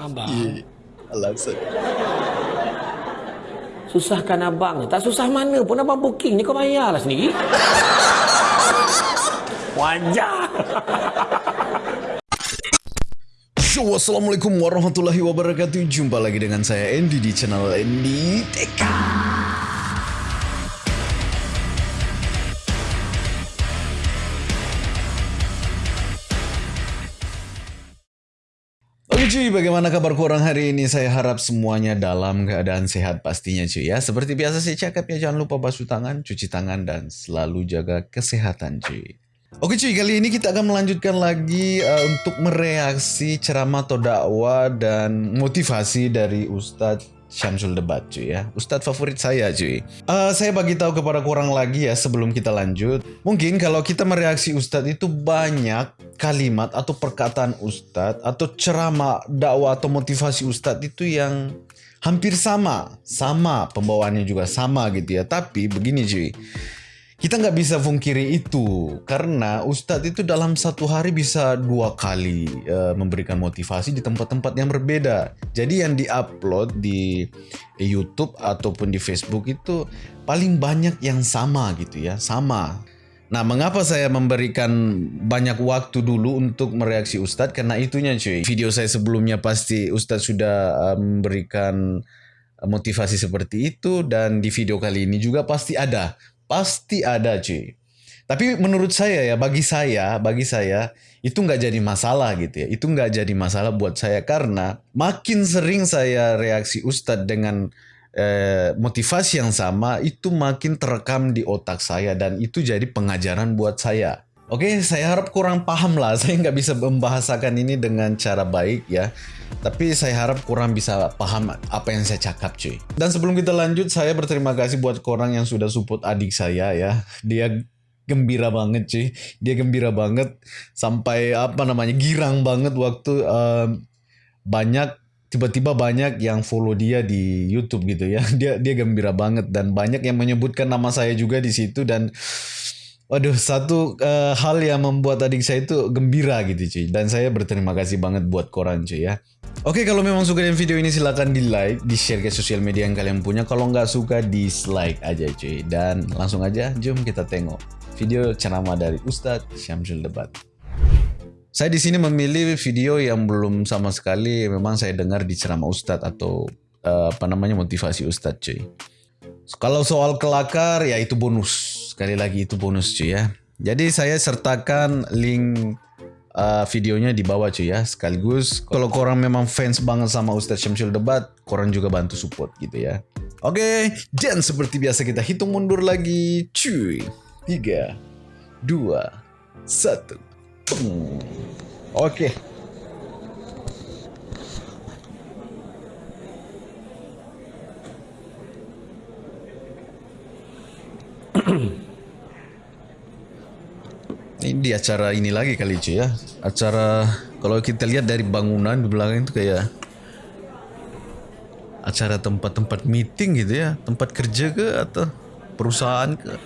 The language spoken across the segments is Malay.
Abang. Ya, alasan. Susahkan abang. Tak susah mana pun abang booking ni kau bayarlah sendiri. Show, Assalamualaikum warahmatullahi wabarakatuh. Jumpa lagi dengan saya Andy di channel Andy Teka. Bagaimana kabar korang hari ini? Saya harap semuanya dalam keadaan sehat pastinya cuy ya. Seperti biasa saya cakap ya, jangan lupa basuh tangan, cuci tangan, dan selalu jaga kesehatan cuy. Oke cuy, kali ini kita akan melanjutkan lagi uh, untuk mereaksi ceramah atau dakwah dan motivasi dari Ustadz Syamsul Debat cuy ya. Ustadz favorit saya cuy. Uh, saya bagi tahu kepada kurang lagi ya sebelum kita lanjut. Mungkin kalau kita mereaksi Ustadz itu banyak kalimat atau perkataan Ustadz atau ceramah dakwah atau motivasi Ustadz itu yang hampir sama. Sama pembawaannya juga sama gitu ya. Tapi begini cuy. Kita nggak bisa pungkiri itu karena Ustadz itu dalam satu hari bisa dua kali uh, memberikan motivasi di tempat-tempat yang berbeda. Jadi yang diupload di YouTube ataupun di Facebook itu paling banyak yang sama gitu ya, sama. Nah, mengapa saya memberikan banyak waktu dulu untuk mereaksi Ustadz? Karena itunya cuy. Video saya sebelumnya pasti Ustadz sudah uh, memberikan motivasi seperti itu dan di video kali ini juga pasti ada Pasti ada cuy. Tapi menurut saya ya, bagi saya, bagi saya itu nggak jadi masalah gitu ya. Itu nggak jadi masalah buat saya karena makin sering saya reaksi Ustadz dengan eh, motivasi yang sama, itu makin terekam di otak saya dan itu jadi pengajaran buat saya. Oke, saya harap kurang paham lah. Saya nggak bisa membahasakan ini dengan cara baik ya. Tapi saya harap kurang bisa paham apa yang saya cakap cuy. Dan sebelum kita lanjut, saya berterima kasih buat orang yang sudah support adik saya ya. Dia gembira banget cuy. Dia gembira banget sampai apa namanya girang banget waktu uh, banyak tiba-tiba banyak yang follow dia di YouTube gitu ya. Dia dia gembira banget dan banyak yang menyebutkan nama saya juga di situ dan Waduh, satu uh, hal yang membuat adik saya itu gembira gitu cuy. Dan saya berterima kasih banget buat koran cuy ya. Oke, kalau memang suka dengan video ini silahkan di like, di share ke sosial media yang kalian punya. Kalau nggak suka, dislike aja cuy. Dan langsung aja, jom kita tengok video ceramah dari Ustadz Syamsul Debat. Saya di sini memilih video yang belum sama sekali memang saya dengar di ceramah Ustadz atau uh, apa namanya motivasi Ustadz cuy. Kalau soal kelakar ya itu bonus sekali lagi itu bonus cuy ya. Jadi saya sertakan link uh, videonya di bawah cuy ya. Sekaligus kalau korang memang fans banget sama Ustadz Syamsul Debat, korang juga bantu support gitu ya. Oke, dan seperti biasa kita hitung mundur lagi cuy. 3, 2, 1. Oke. Okay. Ini di acara ini lagi kali cuy ya. Acara kalau kita lihat dari bangunan di belakang itu kayak acara tempat-tempat meeting gitu ya, tempat kerja ke atau perusahaan ke.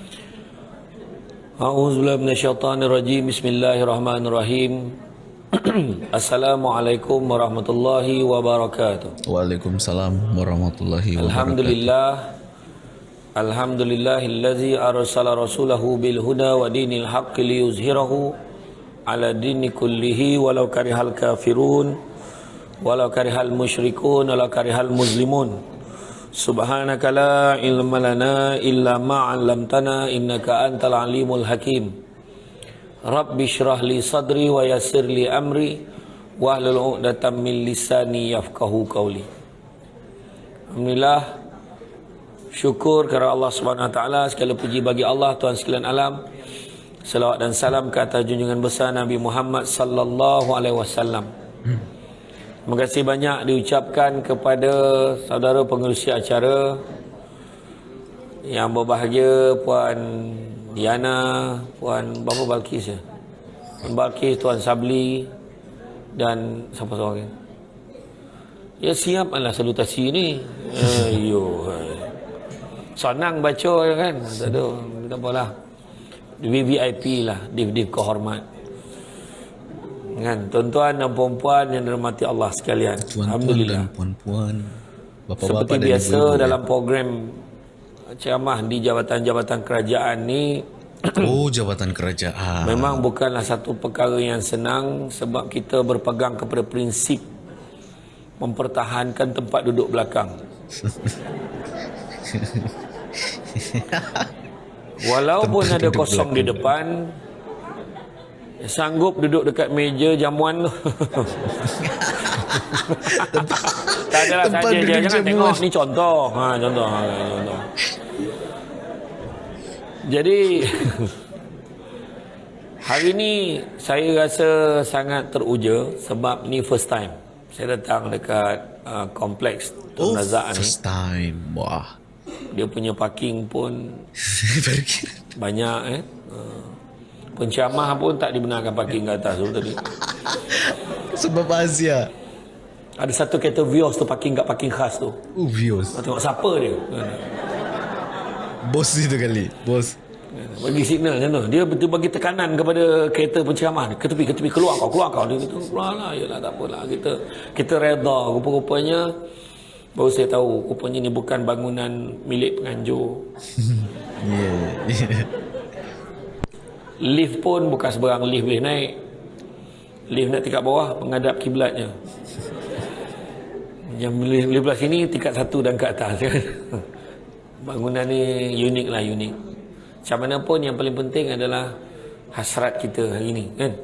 A'udzubillahi minasyaitonirrajim. Bismillahirrahmanirrahim. Assalamualaikum warahmatullahi wabarakatuh. Waalaikumsalam warahmatullahi wabarakatuh. Alhamdulillah Alhamdulillahillazi arsala rasulahu bil huda wa dinil haqqi liyuzhirahu ala dini kullihi walau karihal kafirun walau karihal musyrikun walau karihal muslimun. Subhanaka la ilma lana illa ma 'allamtana innaka antal alimul hakim. Rabbi shrah li sadri wa yassir li amri wahlul 'uqdatam min lisani yafqahu qawli. Alhamdulillah Syukur kepada Allah Taala segala puji bagi Allah Tuhan sekalian alam. Selawat dan salam ke atas junjungan besar Nabi Muhammad sallallahu alaihi wasallam. Terima kasih banyak diucapkan kepada saudara pengerusi acara yang berbahagia Puan Diana, Puan Bapa Balkis ya. Puan Balkis, Tuan Sabli dan siapa seorang Ya siaplah salutasi ni. Ayuh. Senang baca kan. Tak ada. Tak apalah. VVIP lah. Div-div kehormat. Kan, tuan-tuan dan puan-puan yang dirahmati Allah sekalian. Tuan-tuan Alhamdulillah. dan puan-puan, Seperti dan biasa ibu-ibu. dalam program ceramah di jabatan-jabatan kerajaan ni Oh, jabatan kerajaan. memang bukanlah satu perkara yang senang sebab kita berpegang kepada prinsip mempertahankan tempat duduk belakang. Walaupun Tempat ada kosong di depan, sanggup duduk dekat meja jamuan tu. tak adalah tempat saja je. duduk Jangan jamuan. tengok ni contoh. Ha, contoh. Ha, contoh. Jadi hari ni saya rasa sangat teruja sebab ni first time saya datang dekat uh, kompleks Oh, Tun ni. first time. Wah. Dia punya parking pun banyak eh. Uh, penceramah pun tak dibenarkan parking kat atas tu tadi. Sebab Asia. Ada satu kereta Vios tu parking kat parking khas tu. Uh, views. Kau tengok siapa dia. Bos itu kali. Bos. Bagi signal macam tu. Dia betul bagi tekanan kepada kereta penceramah. Ke tepi, ke tepi. Keluar kau, keluar kau. Dia kata, keluar lah. Yalah, tak apalah. Kita, kita reda. Rupa-rupanya, baru saya tahu. Rupanya ni bukan bangunan milik penganjur. Yeah. yeah. Lift pun bukan seberang lift boleh naik. Lift nak tingkat bawah, menghadap kiblatnya. Yang lift, lift belah sini, tingkat satu dan ke atas. Bangunan ni unik lah, unik. Macam mana pun yang paling penting adalah hasrat kita hari ni. Kan?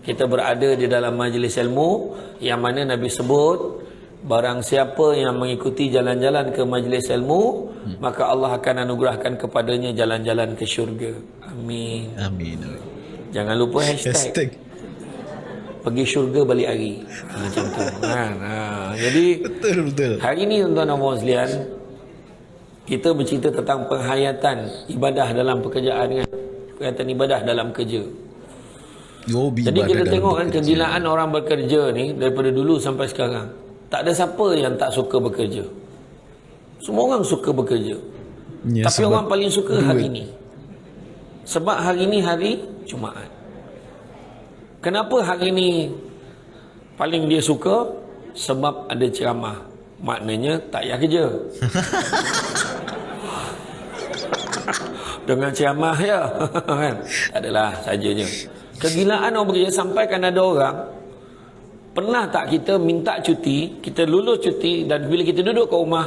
Kita berada di dalam majlis ilmu yang mana Nabi sebut Barang siapa yang mengikuti jalan-jalan ke majlis ilmu Maka Allah akan anugerahkan kepadanya jalan-jalan ke syurga. Amin. Amin. Jangan lupa hashtag, Hashtag. Pergi syurga balik hari. Ha, Macam tu. Kan? ha, Jadi Betul, betul. hari ni tuan-tuan dan puan Kita bercerita tentang penghayatan ibadah dalam pekerjaan kan Penghayatan ibadah dalam kerja. Jadi kita tengok kan kegilaan orang bekerja ni Daripada dulu sampai sekarang Tak ada siapa yang tak suka bekerja. Semua orang suka bekerja. Ya, Tapi orang paling suka duit. hari ni Sebab hari ni hari Jumaat. Kenapa hari ni Paling dia suka? Sebab ada ceramah. Maknanya tak payah kerja. Dengan ceramah ya. Kan? Tak adalah sajanya Kegilaan orang bekerja Sampai kan ada orang Pernah tak kita minta cuti Kita lulus cuti Dan bila kita duduk kat rumah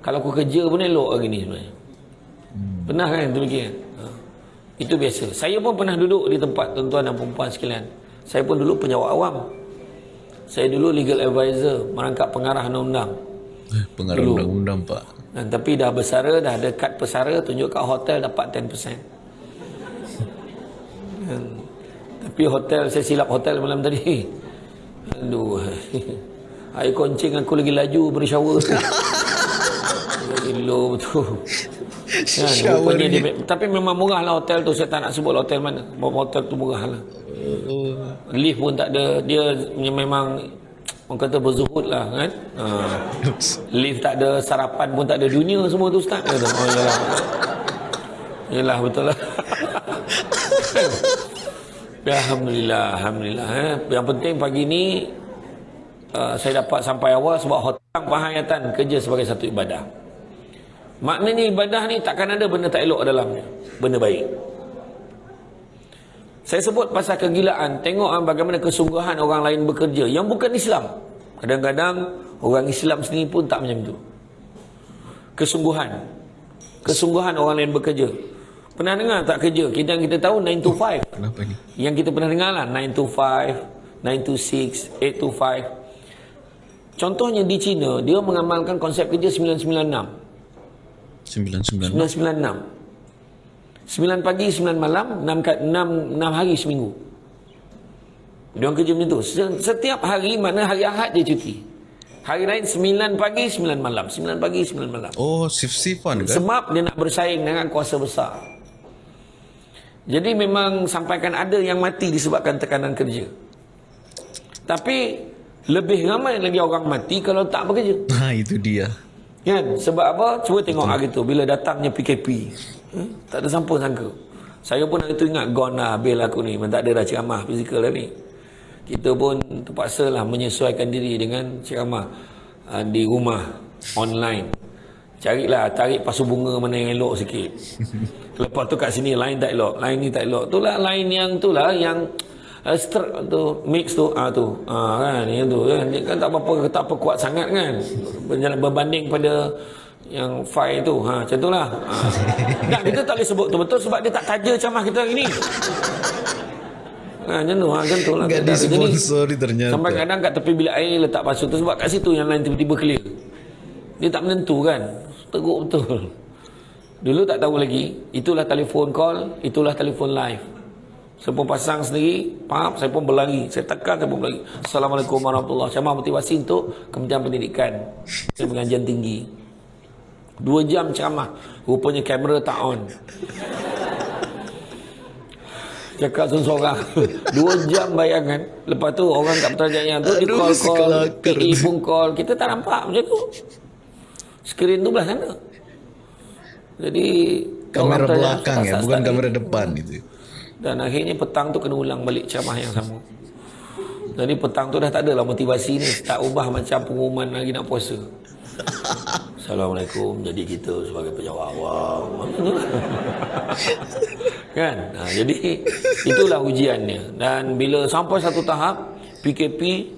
Kalau aku kerja pun elok hari ni sebenarnya Pernah kan demikian ha. Itu biasa Saya pun pernah duduk di tempat tuan-tuan dan perempuan sekalian Saya pun dulu penyawak awam Saya dulu legal advisor Merangkap pengarah undang-undang Eh, Pengarah undang-undang, Pak. Dan tapi dah bersara, dah ada kad pesara, tunjuk kat hotel dapat 10%. Hmm. Tapi hotel, saya silap hotel malam tadi. Aduh. Air koncing aku lagi laju beri shower tu. Gila betul. Kan, rupanya dia, tapi memang murah lah hotel tu. Saya tak nak sebut hotel mana. Bahawa hotel tu murah lah. Oh. Lift pun tak ada. Dia memang orang kata berzuhud lah kan. Ha. Lift tak ada, sarapan pun tak ada. Dunia semua tu Ustaz. Kata, oh yalah. Yalah betul lah. Ya, Alhamdulillah. Alhamdulillah. Eh. Yang penting pagi ni uh, saya dapat sampai awal sebab hotang penghayatan kerja sebagai satu ibadah. Maknanya ibadah ni takkan ada benda tak elok dalamnya. Benda baik. Saya sebut pasal kegilaan. Tengok ah, bagaimana kesungguhan orang lain bekerja. Yang bukan Islam. Kadang-kadang orang Islam sendiri pun tak macam tu. Kesungguhan. Kesungguhan orang lain bekerja. Pernah dengar tak kerja? Kita yang kita tahu 9 to 5. Kenapa ni? Yang kita pernah dengar lah 9 to 5, 9 to 6, 8 to 5. Contohnya di China, dia mengamalkan konsep kerja 996. 996. 996. 9 pagi, 9 malam, 6, kat- 6, 6 hari seminggu. Dia orang kerja macam tu. Se- Setiap hari mana hari Ahad dia cuti. Hari lain 9 pagi, 9 malam. 9 pagi, 9 malam. Oh, shift-shiftan kan? Sebab dia nak bersaing dengan kuasa besar. Jadi memang sampaikan ada yang mati disebabkan tekanan kerja. Tapi lebih ramai lagi orang mati kalau tak bekerja. Ha, itu dia. Kan? Sebab apa? Cuba tengok hari tu bila datangnya PKP. Hmm? Tak ada siapa sangka. Saya pun hari tu ingat gone lah bil aku ni. Memang tak ada dah ceramah fizikal dah ni. kita pun terpaksa lah menyesuaikan diri dengan ceramah uh, di rumah online carilah tarik pasu bunga mana yang elok sikit. Lepas tu kat sini lain tak elok lain ni tak elok. Tu lah lain yang tu lah yang uh, str- tu mix tu. Ah tu. Ah kan yang tu kan. Dia kan tak apa-apa tak apa kuat sangat kan. Berbanding pada yang file tu. Ha macam itulah ha. tak kita tak boleh sebut tu betul sebab dia tak taja ceramah kita hari ni. Ha macam tu. Ha macam tu lah. Enggak disponsori ternyata. Sampai kadang kat tepi bilik air letak pasu tu sebab kat situ yang lain tiba-tiba clear. Dia tak menentu kan teruk betul dulu tak tahu lagi itulah telefon call itulah telefon live saya pun pasang sendiri pap saya pun berlari saya tekan saya pun berlari Assalamualaikum warahmatullahi wabarakatuh ceramah motivasi untuk Kementerian Pendidikan saya pengajian tinggi Dua jam ceramah. Rupanya kamera tak on. Cakap seorang Dua jam bayangan. Lepas tu orang kat peterjaan yang tu. Dia call-call. PE pun call. Kita tak nampak macam tu. Skrin tu belah sana. Jadi. Kamera belakang ya. Bukan kamera depan itu. Dan akhirnya petang tu kena ulang balik ceramah yang sama. Jadi petang tu dah tak adalah motivasi ni. Tak ubah macam pengumuman lagi nak puasa. Assalamualaikum jadi kita sebagai penjawab awam kan ha, jadi itulah ujiannya dan bila sampai satu tahap PKP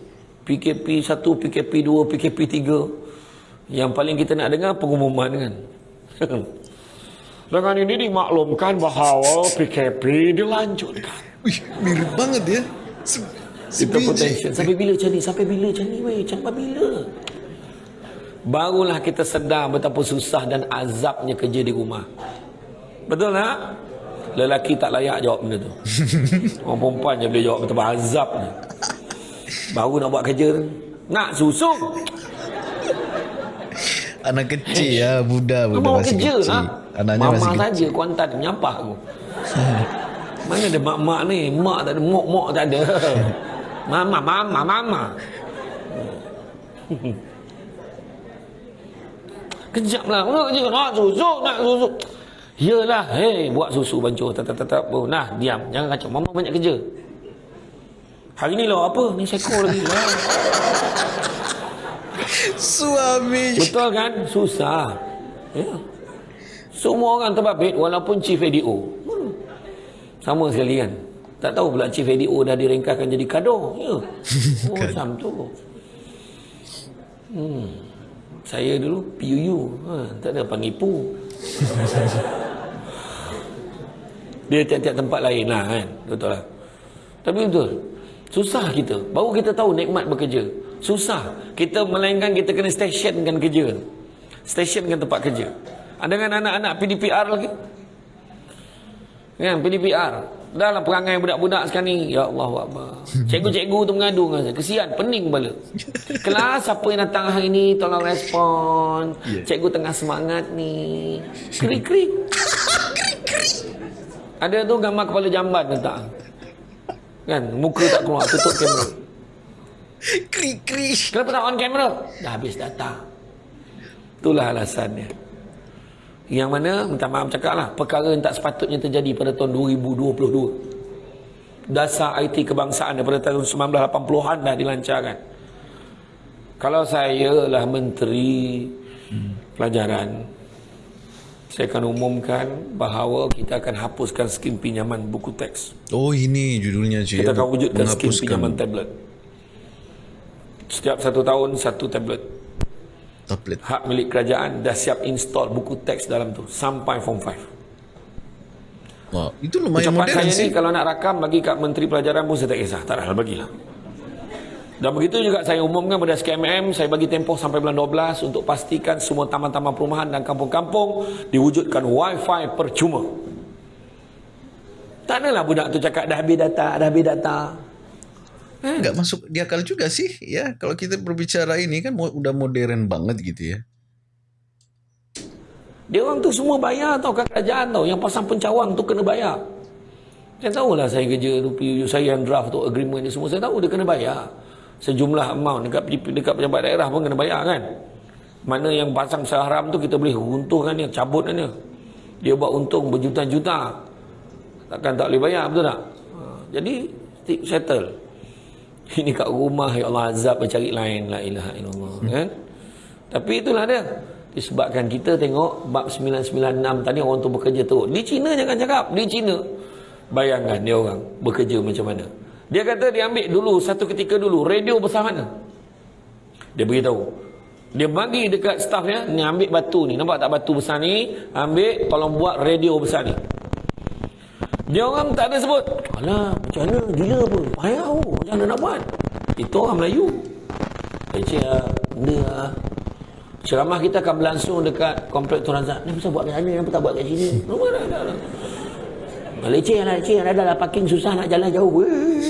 PKP 1 PKP 2 PKP 3 yang paling kita nak dengar pengumuman kan dengan ini dimaklumkan bahawa PKP dilanjutkan Wih, mirip banget ya kita potential sampai bila macam ni sampai bila macam ni weh sampai bila barulah kita sedar betapa susah dan azabnya kerja di rumah. Betul tak? Lelaki tak layak jawab benda tu. Orang perempuan je boleh jawab betapa azabnya. Baru nak buat kerja Nak susu. Anak kecil ya, budak budak Mau masih kerja, kecil. Ha? Anaknya Mama masih kecil. saja kuantan menyampah aku. Mana ada mak-mak ni? Mak tak ada, mok-mok tak ada. Mama, mama, mama. Kejap lah. Nak kerja. Nak susu. Nak susu. Yelah. Hei, buat susu bancuh. Tak, tak, tak, tak. Oh, nah, diam. Jangan kacau. Mama banyak kerja. Hari ni lah apa? Ni seko lagi. Suami. Betul kan? Susah. Ya. Semua orang terbabit walaupun chief ADO. Hmm. Sama sekali kan? Tak tahu pula chief ADO dah direngkahkan jadi kado. Ya. Oh, macam tu. Hmm. Saya dulu PUU. Ha, tak ada panggil PU. Dia tiap-tiap tempat lain lah kan. Betul lah. Tapi betul. Susah kita. Baru kita tahu nikmat bekerja. Susah. Kita melainkan kita kena stationkan kerja. Stationkan tempat kerja. Ada dengan anak-anak PDPR lagi. Kan PDPR. Dalam perangai budak-budak sekarang ni. Ya Allah Akbar. Cikgu-cikgu tu mengadu dengan saya. Kesian. Pening kepala. Kelas siapa yang datang hari ni. Tolong respon. Yeah. Cikgu tengah semangat ni. Krik-krik. Ada tu gambar kepala jamban letak. Kan? Muka tak keluar. Tutup kamera. Krik-krik. Kenapa tak on kamera? Dah habis data. Itulah alasannya. Yang mana, minta maaf cakap lah, perkara yang tak sepatutnya terjadi pada tahun 2022. Dasar IT kebangsaan daripada tahun 1980-an dah dilancarkan. Kalau saya lah menteri hmm. pelajaran, saya akan umumkan bahawa kita akan hapuskan skim pinjaman buku teks. Oh ini judulnya cik. Kita akan wujudkan skim pinjaman tablet. Setiap satu tahun satu tablet tablet. Hak milik kerajaan dah siap install buku teks dalam tu sampai form 5. Wah, itu lumayan Ucapan modern saya sih. ni kalau nak rakam bagi kat Menteri Pelajaran pun saya tak kisah. Tak ada bagilah. Dan begitu juga saya umumkan pada SKMM, saya bagi tempoh sampai bulan 12 untuk pastikan semua taman-taman perumahan dan kampung-kampung diwujudkan wifi percuma. Tak adalah budak tu cakap dah habis data, dah habis data. Hmm. masuk di akal juga sih ya kalau kita berbicara ini kan udah modern banget gitu ya. Dia orang tu semua bayar tau kat kerajaan tau yang pasang pencawang tu kena bayar. Saya tahu lah saya kerja tu saya yang draft tu agreement ni semua saya tahu dia kena bayar. Sejumlah amount dekat dekat pejabat daerah pun kena bayar kan. Mana yang pasang seharam tu kita boleh untungkan dia, cabut dia. Dia buat untung berjuta-juta. Takkan tak boleh bayar betul tak? Ha, jadi settle. Ini kat rumah ya Allah azab mencari lain la ilaha illallah hmm. kan. Tapi itulah dia. Disebabkan kita tengok bab 996 tadi orang tu bekerja teruk. Di China jangan cakap, di China. Bayangkan dia orang bekerja macam mana. Dia kata dia ambil dulu satu ketika dulu radio besar mana? Dia beritahu. Dia bagi dekat staff dia, ni ambil batu ni. Nampak tak batu besar ni? Ambil tolong buat radio besar ni. Dia orang tak ada sebut. Alah, macam mana? Gila apa? Payah oh. Macam mana nak buat? Itu orang Melayu. Leceh lah. Benda lah. Ceramah kita akan berlangsung dekat komplek Tuan Razak. Ni pasal buat kat sana, kenapa tak buat kat sini? Rumah dah, dah, dah. Leceh lah, leceh. Ada lah parking susah nak jalan jauh.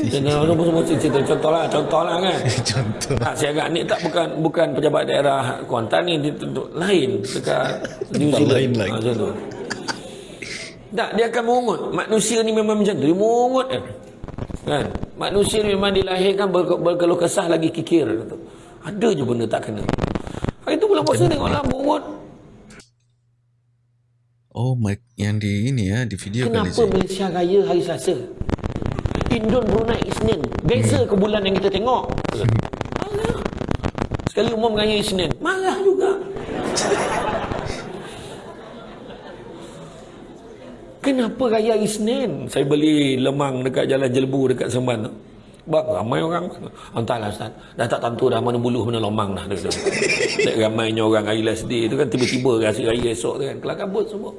Semua cerita contoh lah, contoh lah kan. contoh. Ha, saya agak ni tak bukan bukan pejabat daerah Kuantan ni, di, lain dekat New Zealand. Lain lagi. Ha, contoh. Tak, dia akan mengungut. Manusia ni memang macam tu. Dia mengungut kan. kan? Manusia ni memang dilahirkan ber berkeluh kesah lagi kikir. Kata. Ada je benda tak kena. Hari tu bulan puasa tengoklah mengungut. Oh, yang di ini ya, di video Kenapa kali Malaysia Raya hari Selasa? Indon Brunei Isnin. Beza ke bulan yang kita tengok? Marah. Sekali umum raya Isnin. Marah juga. Kenapa raya Isnin? Saya beli lemang dekat Jalan Jelbu dekat Semban tu. Bang, ramai orang. Entahlah Ustaz. Dah tak tentu dah mana buluh mana lemang dah. Tak ramainya orang hari last day tu kan tiba-tiba rasa raya esok tu kan. Kelah kabut semua.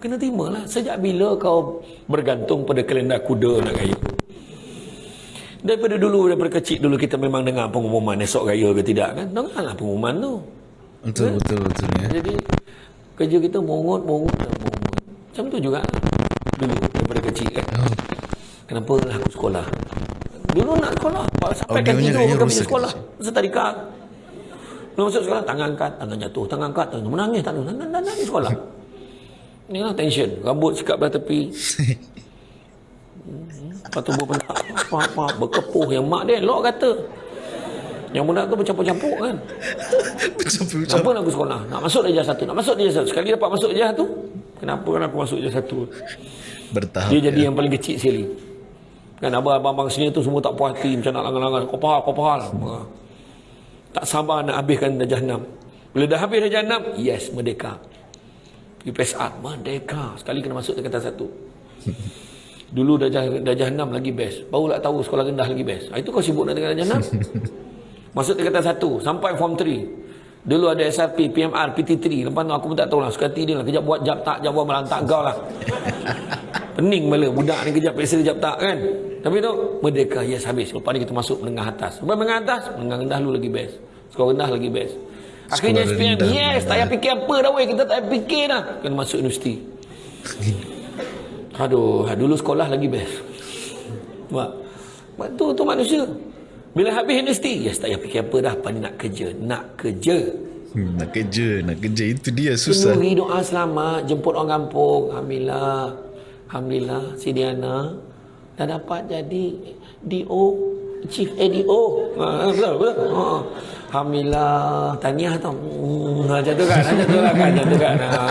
Kena terima lah. Sejak bila kau bergantung pada kalender kuda nak raya? Daripada dulu, daripada kecil dulu kita memang dengar pengumuman esok raya ke tidak kan? Dengarlah pengumuman tu. Betul, kan? betul, betul. Ya. Jadi, kerja kita mongut. Macam tu juga Dulu daripada kecil kan oh. Kenapa aku sekolah? Dulu nak sekolah Sampai oh, kan tidur Bukan pergi sekolah Setarika Belum masuk sekolah Tangan angkat Tangan jatuh Tangan angkat Tangan menangis Tak ada Nangis sekolah. Ini lah tension Rambut sikap belah tepi. Lepas tu berpentak Apa-apa Berkepuh Yang mak dia Lok kata. Yang muda tu bercampur-campur kan. Bercampur-campur. Kenapa nak aku sekolah? Nak masuk dia satu Nak masuk dia satu. Sekali dapat masuk dia satu Kenapa kan aku masuk je satu? Bertahap Dia jadi ya. yang paling kecil sekali. Kan abang-abang sini tu semua tak puas hati Macam nak langan-langan. Kau faham, kau faham Tak sabar nak habiskan Dajah 6 Bila dah habis Dajah 6 Yes, merdeka. UPSR, merdeka. Sekali kena masuk tingkatan satu. Dulu Dajah, Dajah 6 lagi best. Baru tak tahu sekolah rendah lagi best. Ah, Itu kau sibuk nak Dajah 6 Masuk tingkatan satu Sampai form 3 Dulu ada SRP, PMR, PT3. Lepas tu aku pun tak tahu lah. Suka hati dia lah. Kejap buat jap tak, jap buat melantak kau lah. Pening bala. Budak ni kejap pesa kejap tak kan. Tapi tu, merdeka. Yes, habis. Lepas ni kita masuk menengah atas. Lepas menengah atas, menengah rendah dulu lagi best. Skor rendah lagi best. Akhirnya SPM, yes. Tak payah fikir apa dah weh. Kita tak payah fikir dah. Kena masuk universiti. Aduh, dulu sekolah lagi best. Mak tu, tu manusia. Bila habis universiti, yes, tak payah fikir apa dah. Apa ni nak kerja? Nak kerja. Hmm, nak kerja, nak kerja. Itu dia susah. Penuhi doa selamat, jemput orang kampung. Alhamdulillah. Alhamdulillah, si Diana dah dapat jadi DO, Chief ADO. Ha, betul, betul. Ha. Alhamdulillah, tahniah tau. Hmm, macam tu kan, macam tu kan, macam tu kan. Ha.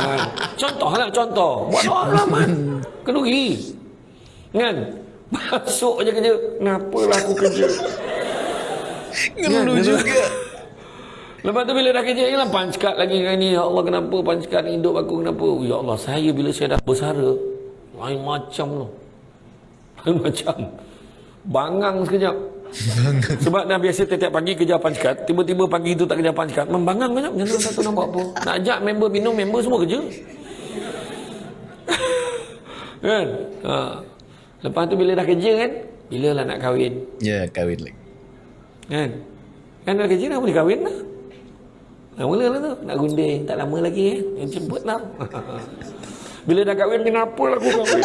Contoh lah, contoh. Buat doa selamat. Kenuri. Kan? Masuk je kerja. Kenapalah aku kerja? Ngeluh ya, juga. Lepas tu bila dah kerja lah punch card lagi kan ni. Ya Allah kenapa punch card hidup aku kenapa? Ya Allah saya bila saya dah bersara. Lain macam tu. Lain macam. Bangang sekejap. Bangang. Sebab dah biasa setiap pagi kerja punch card. Tiba-tiba pagi tu tak kerja punch card. Membangang banyak. Macam satu nak buat apa? Nak ajak member minum, member semua kerja. kan? Ha. Lepas tu bila dah kerja kan? Bila lah nak kahwin? Ya, yeah, kahwin lagi. Kan? Kan dah kerja dah boleh kahwin lah. Dah mula lah tu. Nak gunting. Tak lama lagi eh. Yang jemput lah. Bila dah kahwin, kenapa lah aku kahwin?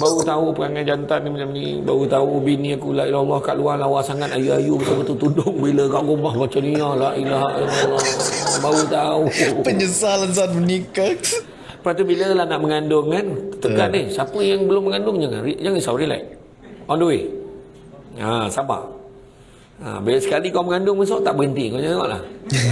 Baru tahu perangai jantan ni macam ni. Baru tahu bini aku la ilah Allah kat luar lawa sangat ayu-ayu betul-betul tudung bila kat rumah macam ni. Ya la ilah Allah. Baru tahu. Penyesalan saat menikah. Lepas tu bila lah nak mengandung kan. Tekan ni. Siapa yang belum mengandung jangan. Jangan risau relax. On the way. Ha, sabar. Ha, bila sekali kau mengandung besok tak berhenti kau tengoklah.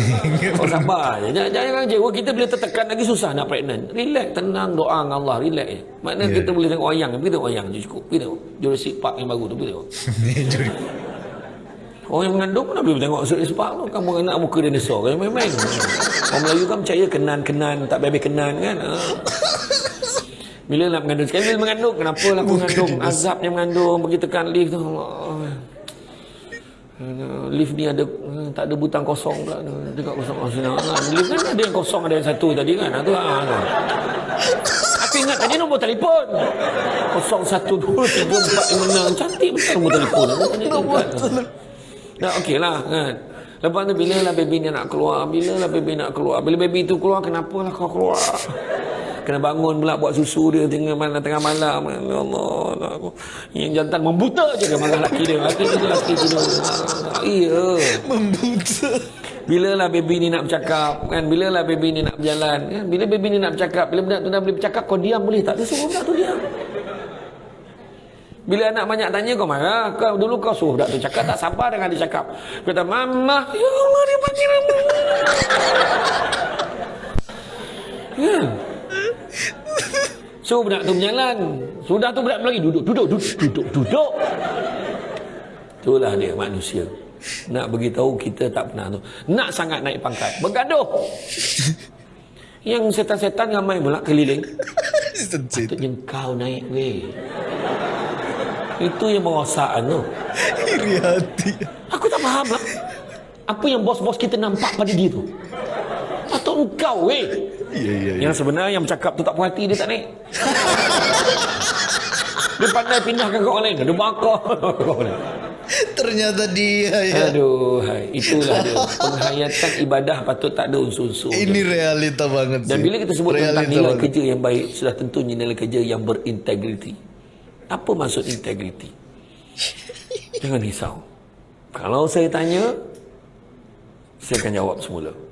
kau sabar je. Jangan jangan je. Oh, kita bila tertekan lagi susah nak pregnant. Relax, tenang, doa dengan Allah, relax je. Maknanya yeah. kita boleh tengok wayang, pergi tengok wayang je cukup. Pergi tengok Jurassic Park yang baru tu, pergi tengok. Orang yang mengandung mana boleh tengok Jurassic Park tu. Kamu nak muka dinosaur kan main-main. Orang Melayu kan percaya kenan-kenan, tak bebek kenan kan. Ha. Bila nak mengandung sekali bila mengandung, kenapa lah mengandung? Azabnya mengandung, pergi tekan lift tu. Allah. Lift ni ada tak ada butang kosong pula dekat kosong oh, sini. Lift kan ada yang kosong ada yang satu tadi kan. Tu ah. Aku ingat tadi nombor telefon. Kosong satu dua tiga empat lima enam cantik betul nombor telefon. Nombor telefon. Dah okey lah kan. Lepas tu bila lah baby ni nak keluar Bila lah baby nak keluar Bila baby tu keluar Kenapa lah kau keluar kena bangun pula buat susu dia tengah malam tengah malam. Ya Allah aku yang jantan membuta je dia malam laki dia. Laki dia laki dia. Iya. Membuta. Bila lah baby ni nak bercakap kan? Bila lah baby ni nak berjalan kan? Bila baby ni nak bercakap bila budak tu dah boleh bercakap kau diam boleh tak? Dia suruh budak tu diam. Bila anak banyak tanya kau marah kau? Dulu kau suruh budak tu cakap tak sabar dengan dia cakap. Kata mama ya Allah dia panggil mama ya So budak tu berjalan. Sudah tu budak lagi duduk, duduk, duduk, duduk, duduk. Itulah dia manusia. Nak beritahu kita tak pernah tu. Nak sangat naik pangkat. Bergaduh. Yang setan-setan ramai pula keliling. Patutnya kau naik weh. Itu yang merosakkan tu. Iri hati. Aku tak faham lah. Apa yang bos-bos kita nampak pada dia tu. Patut engkau weh. Ya, ya, ya. Yang sebenarnya yang bercakap tu tak puas hati dia tak naik. dia pandai pindahkan ke orang lain. Dia bakar. Ternyata dia ya. Aduh, itulah dia. Penghayatan ibadah patut tak ada unsur-unsur. Ini realita banget sih. Dan bila kita sebut realita tentang nilai banget. kerja yang baik, sudah tentu nilai kerja yang berintegriti. Apa maksud integriti? Jangan risau. Kalau saya tanya, saya akan jawab semula.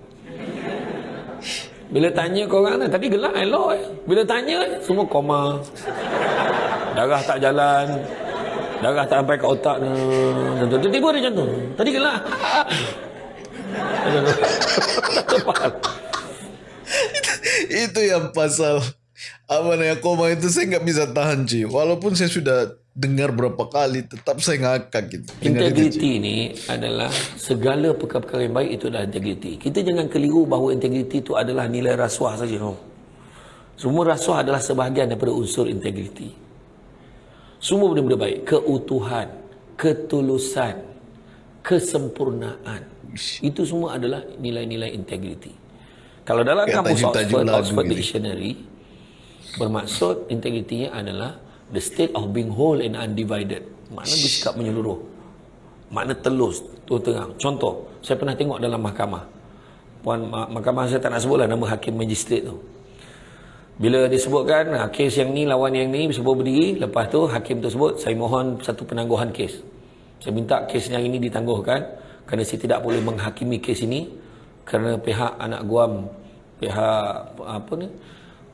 Bila tanya kau orang tadi gelak elok eh. Bila tanya semua koma. Darah tak jalan. Darah tak sampai ke otak ni. Tiba-tiba dia macam tu. Tadi gelak. itu yang pasal apa namanya koma itu saya nggak bisa tahan sih walaupun saya sudah dengar berapa kali tetap saya ngakak gitu. Integriti ini adalah segala perkara-perkara yang baik itu adalah integriti. Kita jangan keliru bahawa integriti itu adalah nilai rasuah saja. No. Semua rasuah adalah sebahagian daripada unsur integriti. Semua benda-benda baik. Keutuhan, ketulusan, kesempurnaan. Itu semua adalah nilai-nilai integriti. Kalau dalam kamus Oxford, Oxford Dictionary, bermaksud integritinya adalah the state of being whole and undivided. Makna bersikap menyeluruh. Makna telus tu terang contoh saya pernah tengok dalam mahkamah. Puan mahkamah saya tak nak sebutlah nama hakim magistrat tu. Bila disebutkan ha, kes yang ni lawan yang ni sebut berdiri. Lepas tu hakim tu sebut saya mohon satu penangguhan kes. Saya minta kes yang ini ditangguhkan kerana saya tidak boleh menghakimi kes ini kerana pihak anak guam pihak apa ni?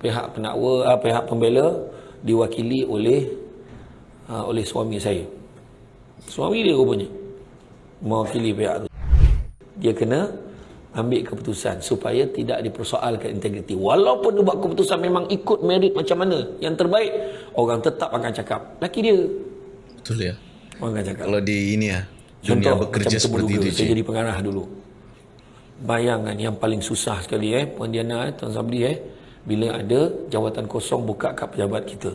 Pihak penakwa ah, pihak pembela diwakili oleh uh, oleh suami saya. Suami dia rupanya mewakili pihak tu. Dia kena ambil keputusan supaya tidak dipersoalkan integriti. Walaupun dia buat keputusan memang ikut merit macam mana yang terbaik, orang tetap akan cakap. Laki dia. Betul ya. Orang akan cakap. Kalau di ini ya, dunia Contoh, bekerja seperti itu. Saya jadi pengarah dulu. Bayangkan yang paling susah sekali eh, Puan Diana, eh, Tuan Sabri eh, bila ada jawatan kosong buka kat pejabat kita.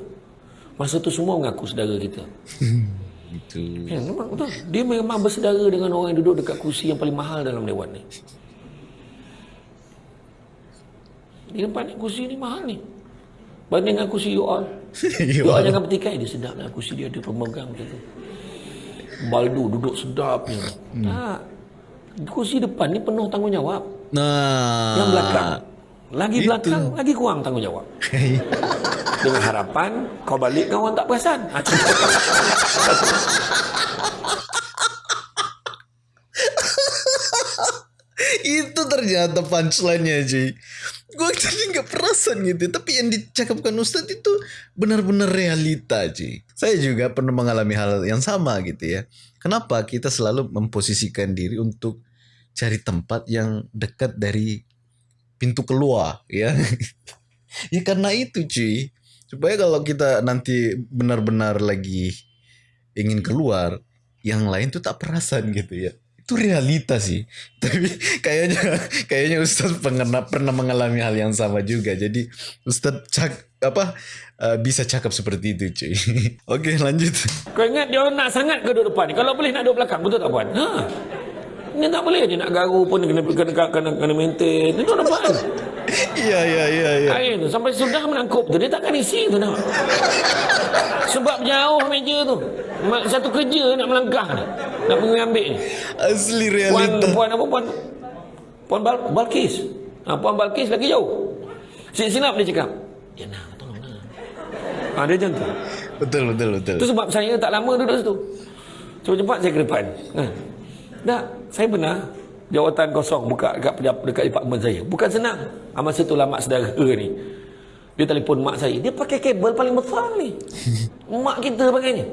Masa tu semua mengaku saudara kita. Ya, memang betul. Dia memang bersaudara dengan orang yang duduk dekat kursi yang paling mahal dalam dewan ni. Dia nampak ni kursi ni mahal ni. Banding dengan kursi you all. you all jangan petikai. Dia sedap lah kursi dia. Dia pemegang macam tu. Baldu duduk sedap ni. Hmm. Tak. Kursi depan ni penuh tanggungjawab. Nah. Yang belakang lagi Itu. belakang, lagi kurang tanggungjawab. Dengan harapan kau balik kau tak perasan. Itu ternyata punchline-nya, Ji. Gue tadi nggak perasan gitu. Tapi yang dicakapkan Ustadz itu benar-benar realita, Ji. Saya juga pernah mengalami hal yang sama gitu ya. kenapa kita selalu memposisikan diri untuk cari tempat yang dekat dari pintu keluar ya. Ya karena itu cuy. Supaya kalau kita nanti benar-benar lagi ingin keluar yang lain tuh tak perasan gitu ya. Itu realita sih. Tapi kayaknya kayaknya Ustadz pernah pernah mengalami hal yang sama juga. Jadi Ustadz cak apa uh, bisa cakap seperti itu cuy. Oke lanjut. Kau ingat dia nak sangat ke depan kalau boleh nak duduk belakang betul tak puan? Ha ini tak boleh je nak garu pun kena kena kena, kena, kena maintain duduk depan Iya iya iya iya. Air tu sampai sudah menangkup tu dia takkan isi tu nak. Sebab jauh meja tu. Satu kerja nak melangkah ni. Nak pergi ambil ni. Asli realita. Puan, puan apa puan? Puan Bal Balkis. Ha, puan Balkis lagi jauh. Silap dia cakap. Ya nak tolong nak. Ha, dia macam tu. Betul betul betul. Tu sebab saya tak lama duduk situ. Cepat-cepat saya ke depan. Ha. Tak, saya benar jawatan kosong buka dekat dekat department saya. Bukan senang. Ah, masa tu lah mak saudara ni. Dia telefon mak saya. Dia pakai kabel paling besar ni. mak kita pakai ni.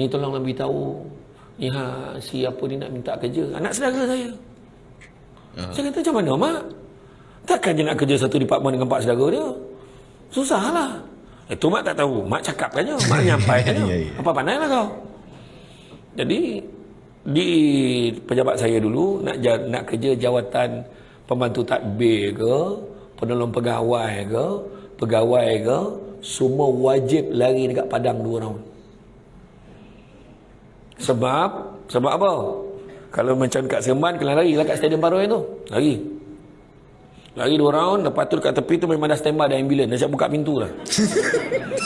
Ni tolonglah beritahu. Ni ha, si apa ni nak minta kerja. Anak saudara saya. Uh. Saya kata macam mana mak? Takkan dia nak kerja satu department dengan pak saudara dia? Susahlah. Itu mak tak tahu. Mak cakap kan Mak nyampai kan ya, ya. Apa pandai lah kau. Jadi di pejabat saya dulu nak nak kerja jawatan pembantu tadbir ke penolong pegawai ke pegawai ke semua wajib lari dekat padang dua round sebab sebab apa? Kalau macam kat Seremban kena lari lah kat stadium Paroi tu. Lari. Lari dua round lepas tu kat tepi tu memang dah standby ada ambulans dah siap buka pintu lah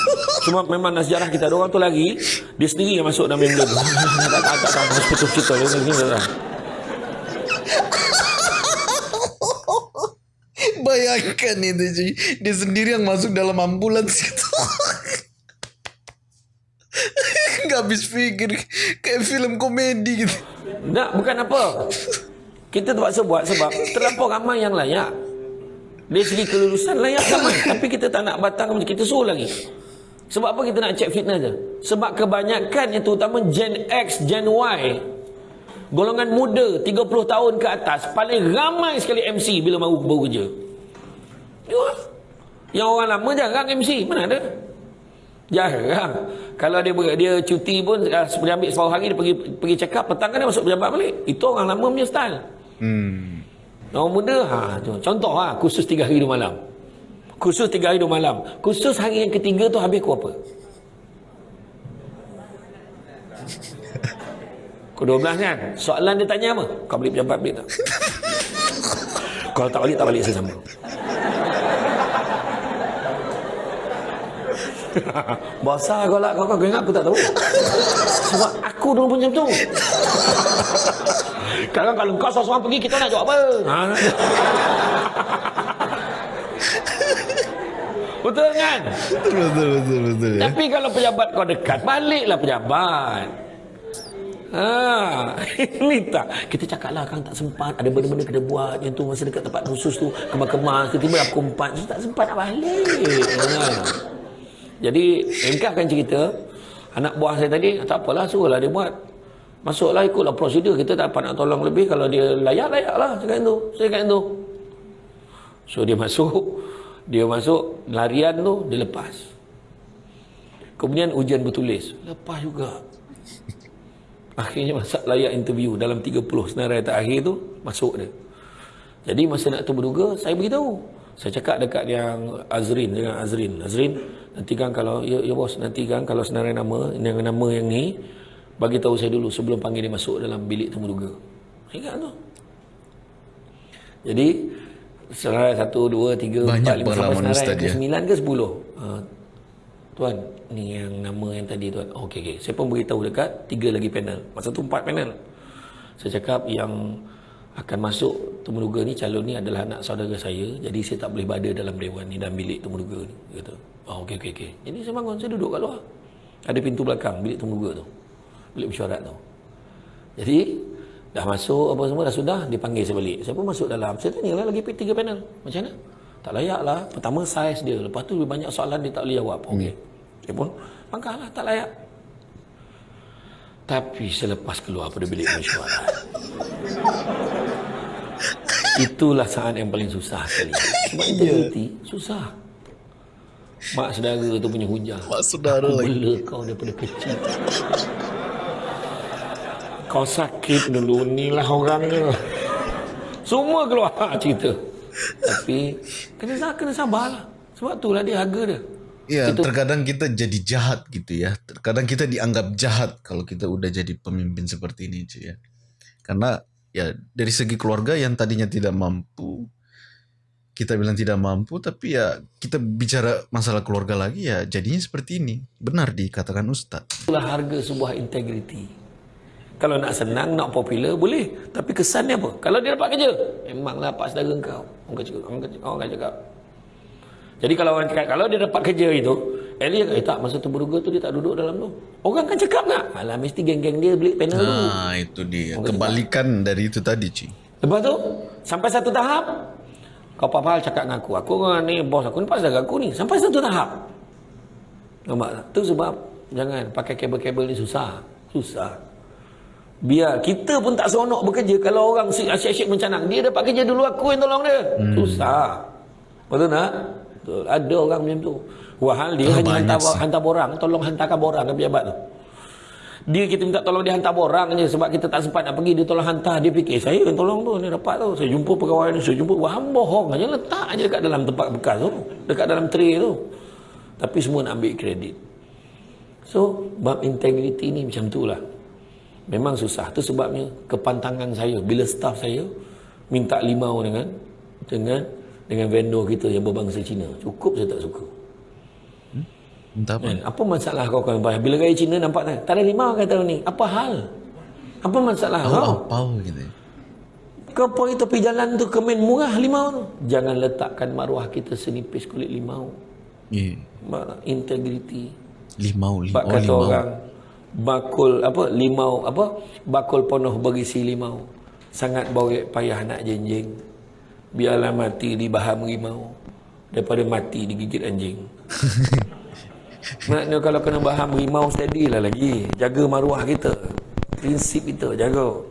Cuma memang sejarah kita ada orang tu lagi dia sendiri yang masuk dalam ambulans. tak tak tak tak hospital hospital ni ni dah. Bayangkan itu cuy. Dia sendiri yang masuk dalam ambulans itu. Gak habis fikir kayak film komedi gitu. Tak, bukan apa. Kita terpaksa buat sebab terlampau ramai yang layak. Dari segi kelulusan layak ramai. Tapi kita tak nak batang kita suruh lagi. Sebab apa kita nak check fitness je? Sebab kebanyakan yang terutama Gen X, Gen Y Golongan muda 30 tahun ke atas Paling ramai sekali MC bila baru, baru kerja. Yang orang lama jarang MC Mana ada? Jarang. Kalau dia dia cuti pun Dia ambil separuh hari Dia pergi pergi check up Petang kan dia masuk pejabat balik. Itu orang lama punya style. Hmm. Orang muda ha, Contoh ha, Khusus 3 hari 2 malam Khusus tiga hari dua malam. Khusus hari yang ketiga tu habis kau apa? Kau dua belas kan? Soalan dia tanya apa? Kau beli pejabat balik tak? Kalau tak balik, tak balik saya sama. Bahasa kau lah, kau, kau, ingat aku tak tahu. Sebab aku dulu pun macam tu. Kadang kalau kau seorang pergi, kita nak jawab apa? Ha? Betul kan? Betul, betul, betul, betul. Ya. Tapi kalau pejabat kau dekat, baliklah pejabat. Ha, ini tak. Kita cakap lah kan tak sempat. Ada benda-benda kena buat. Yang tu masa dekat tempat khusus tu. Kemas-kemas. Tiba-tiba aku empat. Tak sempat nak balik. Ha. Jadi, engkaukan cerita. Anak buah saya tadi, tak apalah. Suruhlah dia buat. Masuklah ikutlah prosedur. Kita tak dapat nak tolong lebih. Kalau dia layak, layak lah. Cakap itu. Saya cakap itu. So, dia masuk dia masuk larian tu dia lepas. Kemudian ujian bertulis. Lepas juga. Akhirnya masa layak interview dalam 30 senarai terakhir tu masuk dia. Jadi masa nak tu berduga saya beritahu. Saya cakap dekat yang Azrin dengan Azrin. Azrin nanti kan kalau ya, ya bos nanti kan kalau senarai nama yang nama yang ni bagi tahu saya dulu sebelum panggil dia masuk dalam bilik temu duga ingat tu. Jadi Senarai satu, dua, tiga, Banyak empat, lima, sampai senarai ke sembilan ke sepuluh. Uh, tuan, ni yang nama yang tadi tuan. Okey, okey. Saya pun beritahu dekat tiga lagi panel. Masa tu empat panel. Saya cakap yang akan masuk temuduga ni, calon ni adalah anak saudara saya. Jadi saya tak boleh berada dalam dewan ni dan bilik temuduga ni. Kata, oh, okey, okey, okey. Jadi saya bangun, saya duduk kat luar. Ada pintu belakang bilik temuduga tu. Bilik mesyuarat tu. Jadi, Dah masuk apa semua dah sudah dipanggil saya balik. Saya pun masuk dalam. Saya tanya lah lagi tiga panel. Macam mana? Tak layak lah. Pertama saiz dia. Lepas tu lebih banyak soalan dia tak boleh jawab. Okey. Hmm. Saya pun lah tak layak. Tapi selepas keluar pada bilik mesyuarat. Itulah saat yang paling susah sekali. Sebab integriti susah. Mak saudara tu punya hujah. Mak saudara Aku lagi. bela kau daripada kecil. Kau sakit dulu ni lah orangnya. Semua keluar cerita. Tapi kena kena sabarlah. Sebab itulah dia harga dia. Ya, Kita- terkadang kita jadi jahat gitu ya. Terkadang kita dianggap jahat kalau kita udah jadi pemimpin seperti ini, cuy ya. Karena ya dari segi keluarga yang tadinya tidak mampu, kita bilang tidak mampu, tapi ya kita bicara masalah keluarga lagi ya jadinya seperti ini. Benar dikatakan Ustadz. Itulah harga sebuah integriti. Kalau nak senang, nak popular, boleh. Tapi kesannya apa? Kalau dia dapat kerja, memanglah pak saudara kau. Orang akan cakap. Orang akan cakap. Orang akan cakap. Jadi kalau orang cakap, kalau dia dapat kerja itu, Eli kata, eh tak, masa tu berduga tu dia tak duduk dalam tu. Orang akan cakap tak? Alah, mesti geng-geng dia beli panel dulu. Nah, itu dia. Kebalikan dari itu tadi, cuy. Lepas tu, sampai satu tahap, kau apa hal cakap dengan aku. Aku orang ni, bos aku ni, pak saudara aku ni. Sampai satu tahap. Nampak tak? Tu sebab, jangan pakai kabel-kabel ni susah. Susah. Biar kita pun tak seronok bekerja kalau orang asyik-asyik mencanang. Dia dapat kerja dulu aku yang tolong dia. Hmm. Susah. Betul tak? Betul. Ada orang macam tu. Wahal dia Ah, hanya hantar, sih. hantar borang. Tolong hantarkan borang ke pejabat tu. Dia kita minta tolong dia hantar borang je sebab kita tak sempat nak pergi dia tolong hantar dia fikir saya yang tolong tu ni dapat tu saya jumpa pegawai ni saya jumpa wah bohong aja letak aja dekat dalam tempat bekas tu dekat dalam tray tu tapi semua nak ambil kredit so bab integriti ni macam tu lah memang susah tu sebabnya kepantangan saya bila staff saya minta limau dengan dengan dengan vendor kita yang berbangsa Cina cukup saya tak suka Entah apa. Kan? Apa masalah kau kawan bayar? Bila gaya Cina nampak tak? Tak ada limau kata ni. Apa hal? Apa masalah kau? Oh, apa gitu. Kau pergi tepi jalan tu kemen murah limau tu. Jangan letakkan maruah kita senipis kulit limau. Mak- Integriti. Limau, limau, Sebab oh, kata limau. orang bakul apa limau apa bakul penuh berisi limau. Sangat borek payah nak jenjing biarlah mati di baham rimau daripada mati digigit anjing. Maknanya kalau kena baham rimau steady lah lagi. Jaga maruah kita. Prinsip kita jaga.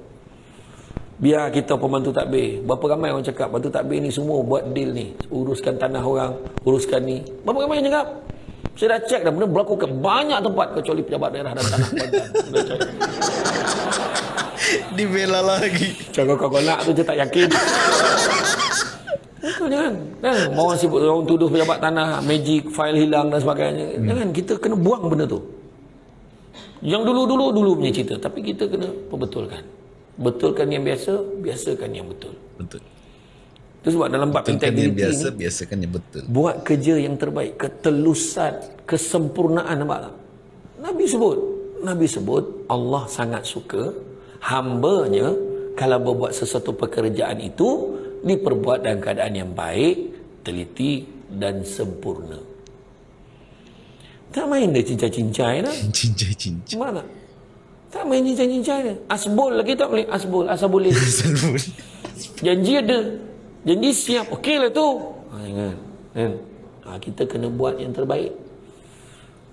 Biar kita pembantu takbir. Berapa ramai orang cakap pembantu takbir ni semua buat deal ni. Uruskan tanah orang uruskan ni. Berapa ramai yang cakap saya dah cek dah benda berlaku ke banyak tempat kecuali pejabat daerah dan tanah Kuantan. Dibela lagi. Cara kau nak tu je tak yakin. Betul jangan. Kan orang sibuk orang tuduh pejabat tanah magic file hilang dan sebagainya. Hmm. Jangan kita kena buang benda tu. Yang dulu-dulu dulu punya cerita tapi kita kena perbetulkan. Betulkan yang biasa, biasakan yang betul. Betul. Itu sebab dalam bab kan integriti biasa, ni biasakan yang betul. buat kerja yang terbaik, ketelusan, kesempurnaan nampak tak? Nabi sebut, Nabi sebut Allah sangat suka hambanya kalau berbuat sesuatu pekerjaan itu diperbuat dalam keadaan yang baik, teliti dan sempurna. Tak main dia cincai-cincai dah. Cincai-cincai. Mana? Tak main cincai-cincai dia. Asbol lagi tak boleh. Asbol, asal boleh. Janji ada. Janji siap. Okey lah tu. Ha, ingat. Kan? Ha, kita kena buat yang terbaik.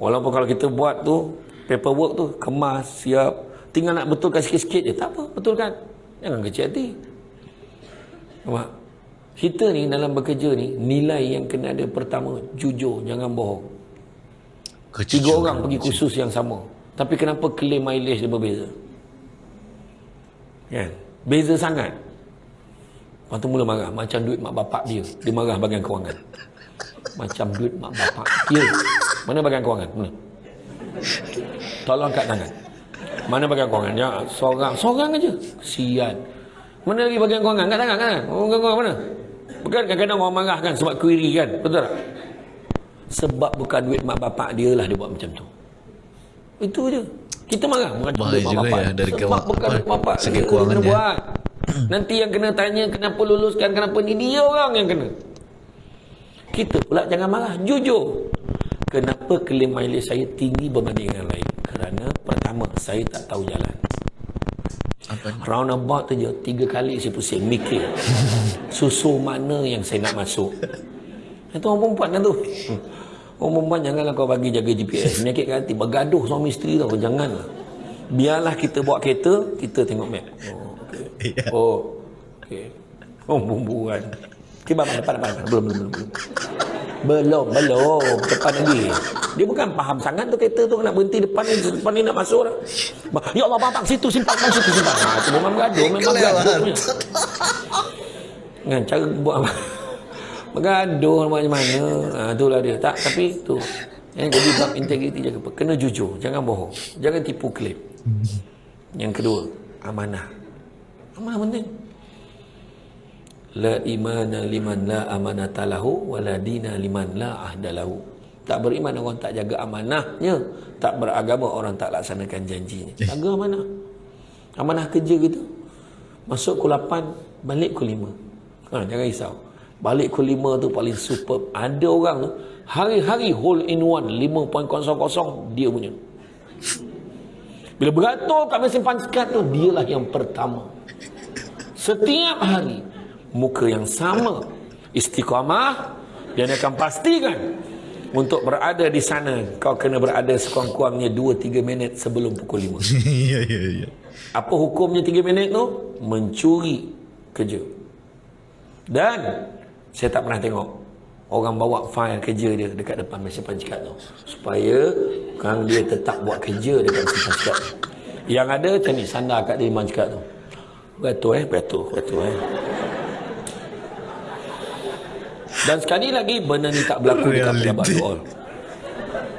Walaupun kalau kita buat tu, paperwork tu, kemas, siap. Tinggal nak betulkan sikit-sikit je. Tak apa, betulkan. Jangan kecil hati. Nampak? Kita ni dalam bekerja ni, nilai yang kena ada pertama, jujur, jangan bohong. Tiga orang pergi kursus yang sama. Tapi kenapa claim mileage dia berbeza? Kan? Beza sangat. Lepas tu mula marah. Macam duit mak bapak dia. Dia marah bagian kewangan. Macam duit mak bapak dia. Mana bagian kewangan? Mana? Tolong kat tangan. Mana bagian kewangan? Ya, seorang. Seorang aja. Sian. Mana lagi bagian kewangan? Kat tangan. Oh, Bagian kewangan mana? Bukan kadang-kadang orang marah kan sebab query kan. Betul tak? Sebab bukan duit mak bapak dia lah dia buat macam tu. Itu je. Kita marah. Bukan Bahaya duit mak juga bapak. ya dari Sebab bukan duit mak bapak. dia, dia kewangan kena dia. buat. Nanti yang kena tanya kenapa luluskan, kenapa ni. Dia orang yang kena. Kita pula jangan marah. Jujur. Kenapa klaim mileage saya tinggi berbanding dengan lain? Kerana pertama, saya tak tahu jalan. Apa ni? Roundabout tu je Tiga kali saya pusing Mikir Susu mana yang saya nak masuk Itu orang perempuan kan tu Orang perempuan janganlah kau bagi jaga GPS Menyakitkan hati Bergaduh suami isteri tau Janganlah Biarlah kita bawa kereta, kita tengok map. Oh, Ya. Oh, okey. Oh, bumbuan. Okey, bang, depan, depan. Belum, belum, belum. belum. Belum, belum. Depan lagi. Dia bukan faham sangat tu kereta tu nak berhenti depan ni, depan ni nak masuk dah. Ya Allah, bang, bang, situ simpan, bang, situ simpan. Ha, tu memang bergaduh, memang bergaduh. punya. Kan, cara buat apa? Bergaduh macam mana. Ha, itulah dia. Tak, tapi tu. Yang jadi bab integriti jaga apa? Kena jujur, jangan bohong. Jangan tipu klaim. Yang kedua, amanah. Amanah penting. La imana liman la amanata lahu wa la dina liman la ahda lahu. Tak beriman orang tak jaga amanahnya, tak beragama orang tak laksanakan janjinya. Jaga amanah. Amanah kerja kita. Masuk pukul 8, balik pukul 5. Ha, jangan risau. Balik pukul 5 tu paling superb. Ada orang tu hari-hari hole in one 5.00 dia punya. Bila beratur kat mesin pancikat tu dialah yang pertama. Setiap hari muka yang sama istiqamah dan akan pastikan untuk berada di sana kau kena berada sekurang-kurangnya 2-3 minit sebelum pukul 5 Ya, ya, ya. apa hukumnya 3 minit tu? Mencuri kerja. Dan saya tak pernah tengok orang bawa fail kerja dia dekat depan mesin pancikat tu. Supaya kan dia tetap buat kerja dekat mesin pancikat tu. Yang ada macam ni sandar kat dia pancikat tu betul eh betul betul eh. Dan sekali lagi benda ni tak berlaku dekat Reality. pejabat all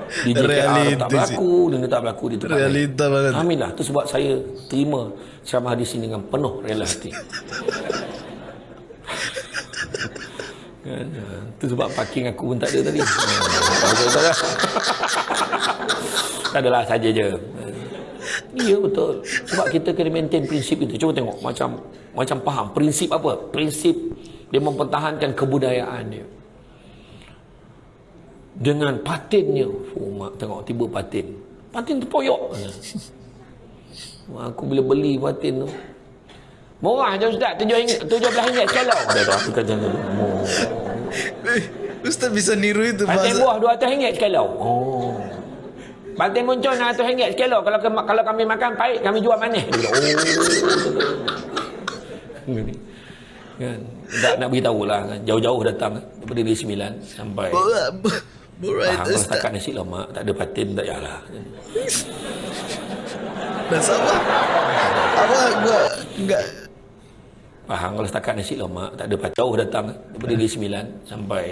di JKR tak berlaku benda tak berlaku di tempat lain. Realita banget. Alhamdulillah tu sebab saya terima ceramah di sini dengan penuh rela hati Kan, ah, tu sebab parking aku pun tak ada tadi. Ah, ada tak adalah saja je Ya betul. Sebab kita kena maintain prinsip itu. Cuba tengok Macam macam faham. Prinsip apa? Prinsip Dia mempertahankan kebudayaan dia. Dengan patinnya. Oh, mak, Tengok tiba patin. Patin terpoyok. Aku bila beli patin tu. Murah je Ustaz. RM7 RM17 sekalong Dia tu aku kata oh. Eh, Ustaz bisa niru itu Patin buah RM200 sekalong Oh Patin muncul RM100 sekalong Kalau ke- kalau kami makan pahit Kami jual manis. Dia Oh. Kan? Tak nak beritahu lah. Kan jauh-jauh datang. Daripada dari sembilan sampai Borat, faham kalau setakat nasi lemak tak ada patin tak payahlah. Dan sama. Apa gua enggak. Faham kalau setakat nasi lemak tak ada patin. Jauh datang. Daripada dari sembilan sampai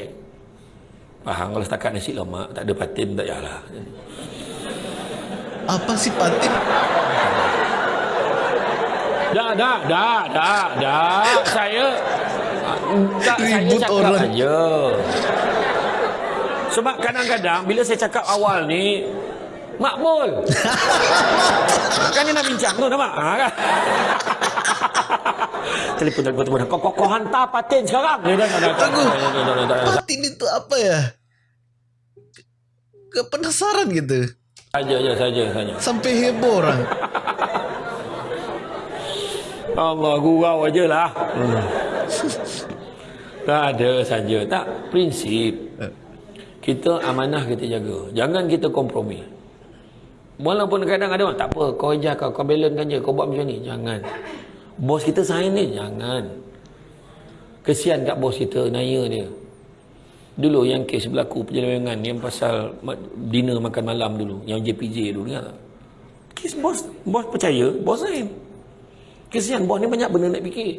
faham kalau setakat nasi lemak tak ada patin tak payahlah apa sih patin? Dah, dah, dah, dah, dah. Saya tak saya Ribut cakap orang. aja. Sebab kadang-kadang bila saya cakap awal ni makbul. kan dia nak bincang tu nampak? Ha kan? telefon telefon telefon. Kau kau, kau hantar patin sekarang. Dia dah dah dah. Tunggu. Patin itu apa ya? Gak penasaran gitu. Saja saja saja saja. Sampai heboh orang. Allah gurau aja lah. Hmm. Tak ada saja. Tak, prinsip. Kita amanah kita jaga. Jangan kita kompromi. Walaupun kadang ada orang, tak apa, kau ejar kau, kau balance je, kau buat macam ni. Jangan. Bos kita sign ni, jangan. Kesian kat bos kita, naya dia. Dulu yang kes berlaku perjalanan yang pasal dinner makan malam dulu, yang JPJ dulu, ingat tak? Kes bos, bos percaya, bos sign. Kesian bos ni banyak benda nak fikir.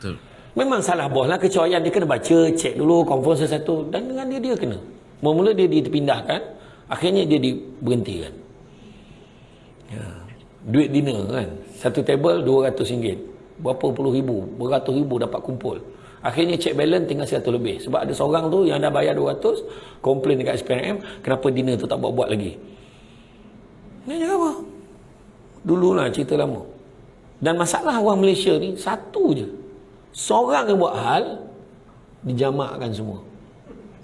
Betul. Memang salah bos lah kecuaian dia kena baca, cek dulu, confirm sesuatu dan dengan dia dia kena. Mula-mula dia dipindahkan, akhirnya dia diberhentikan. Ya. Duit dinner kan, satu table RM200. Berapa puluh ribu, beratus ribu dapat kumpul. Akhirnya cek balance tinggal 100 lebih. Sebab ada seorang tu yang dah bayar 200, komplain dekat SPNM, kenapa dinner tu tak buat-buat lagi. Ni cakap apa? Dululah cerita lama. Dan masalah orang Malaysia ni satu je. Seorang yang buat hal dijamakkan semua.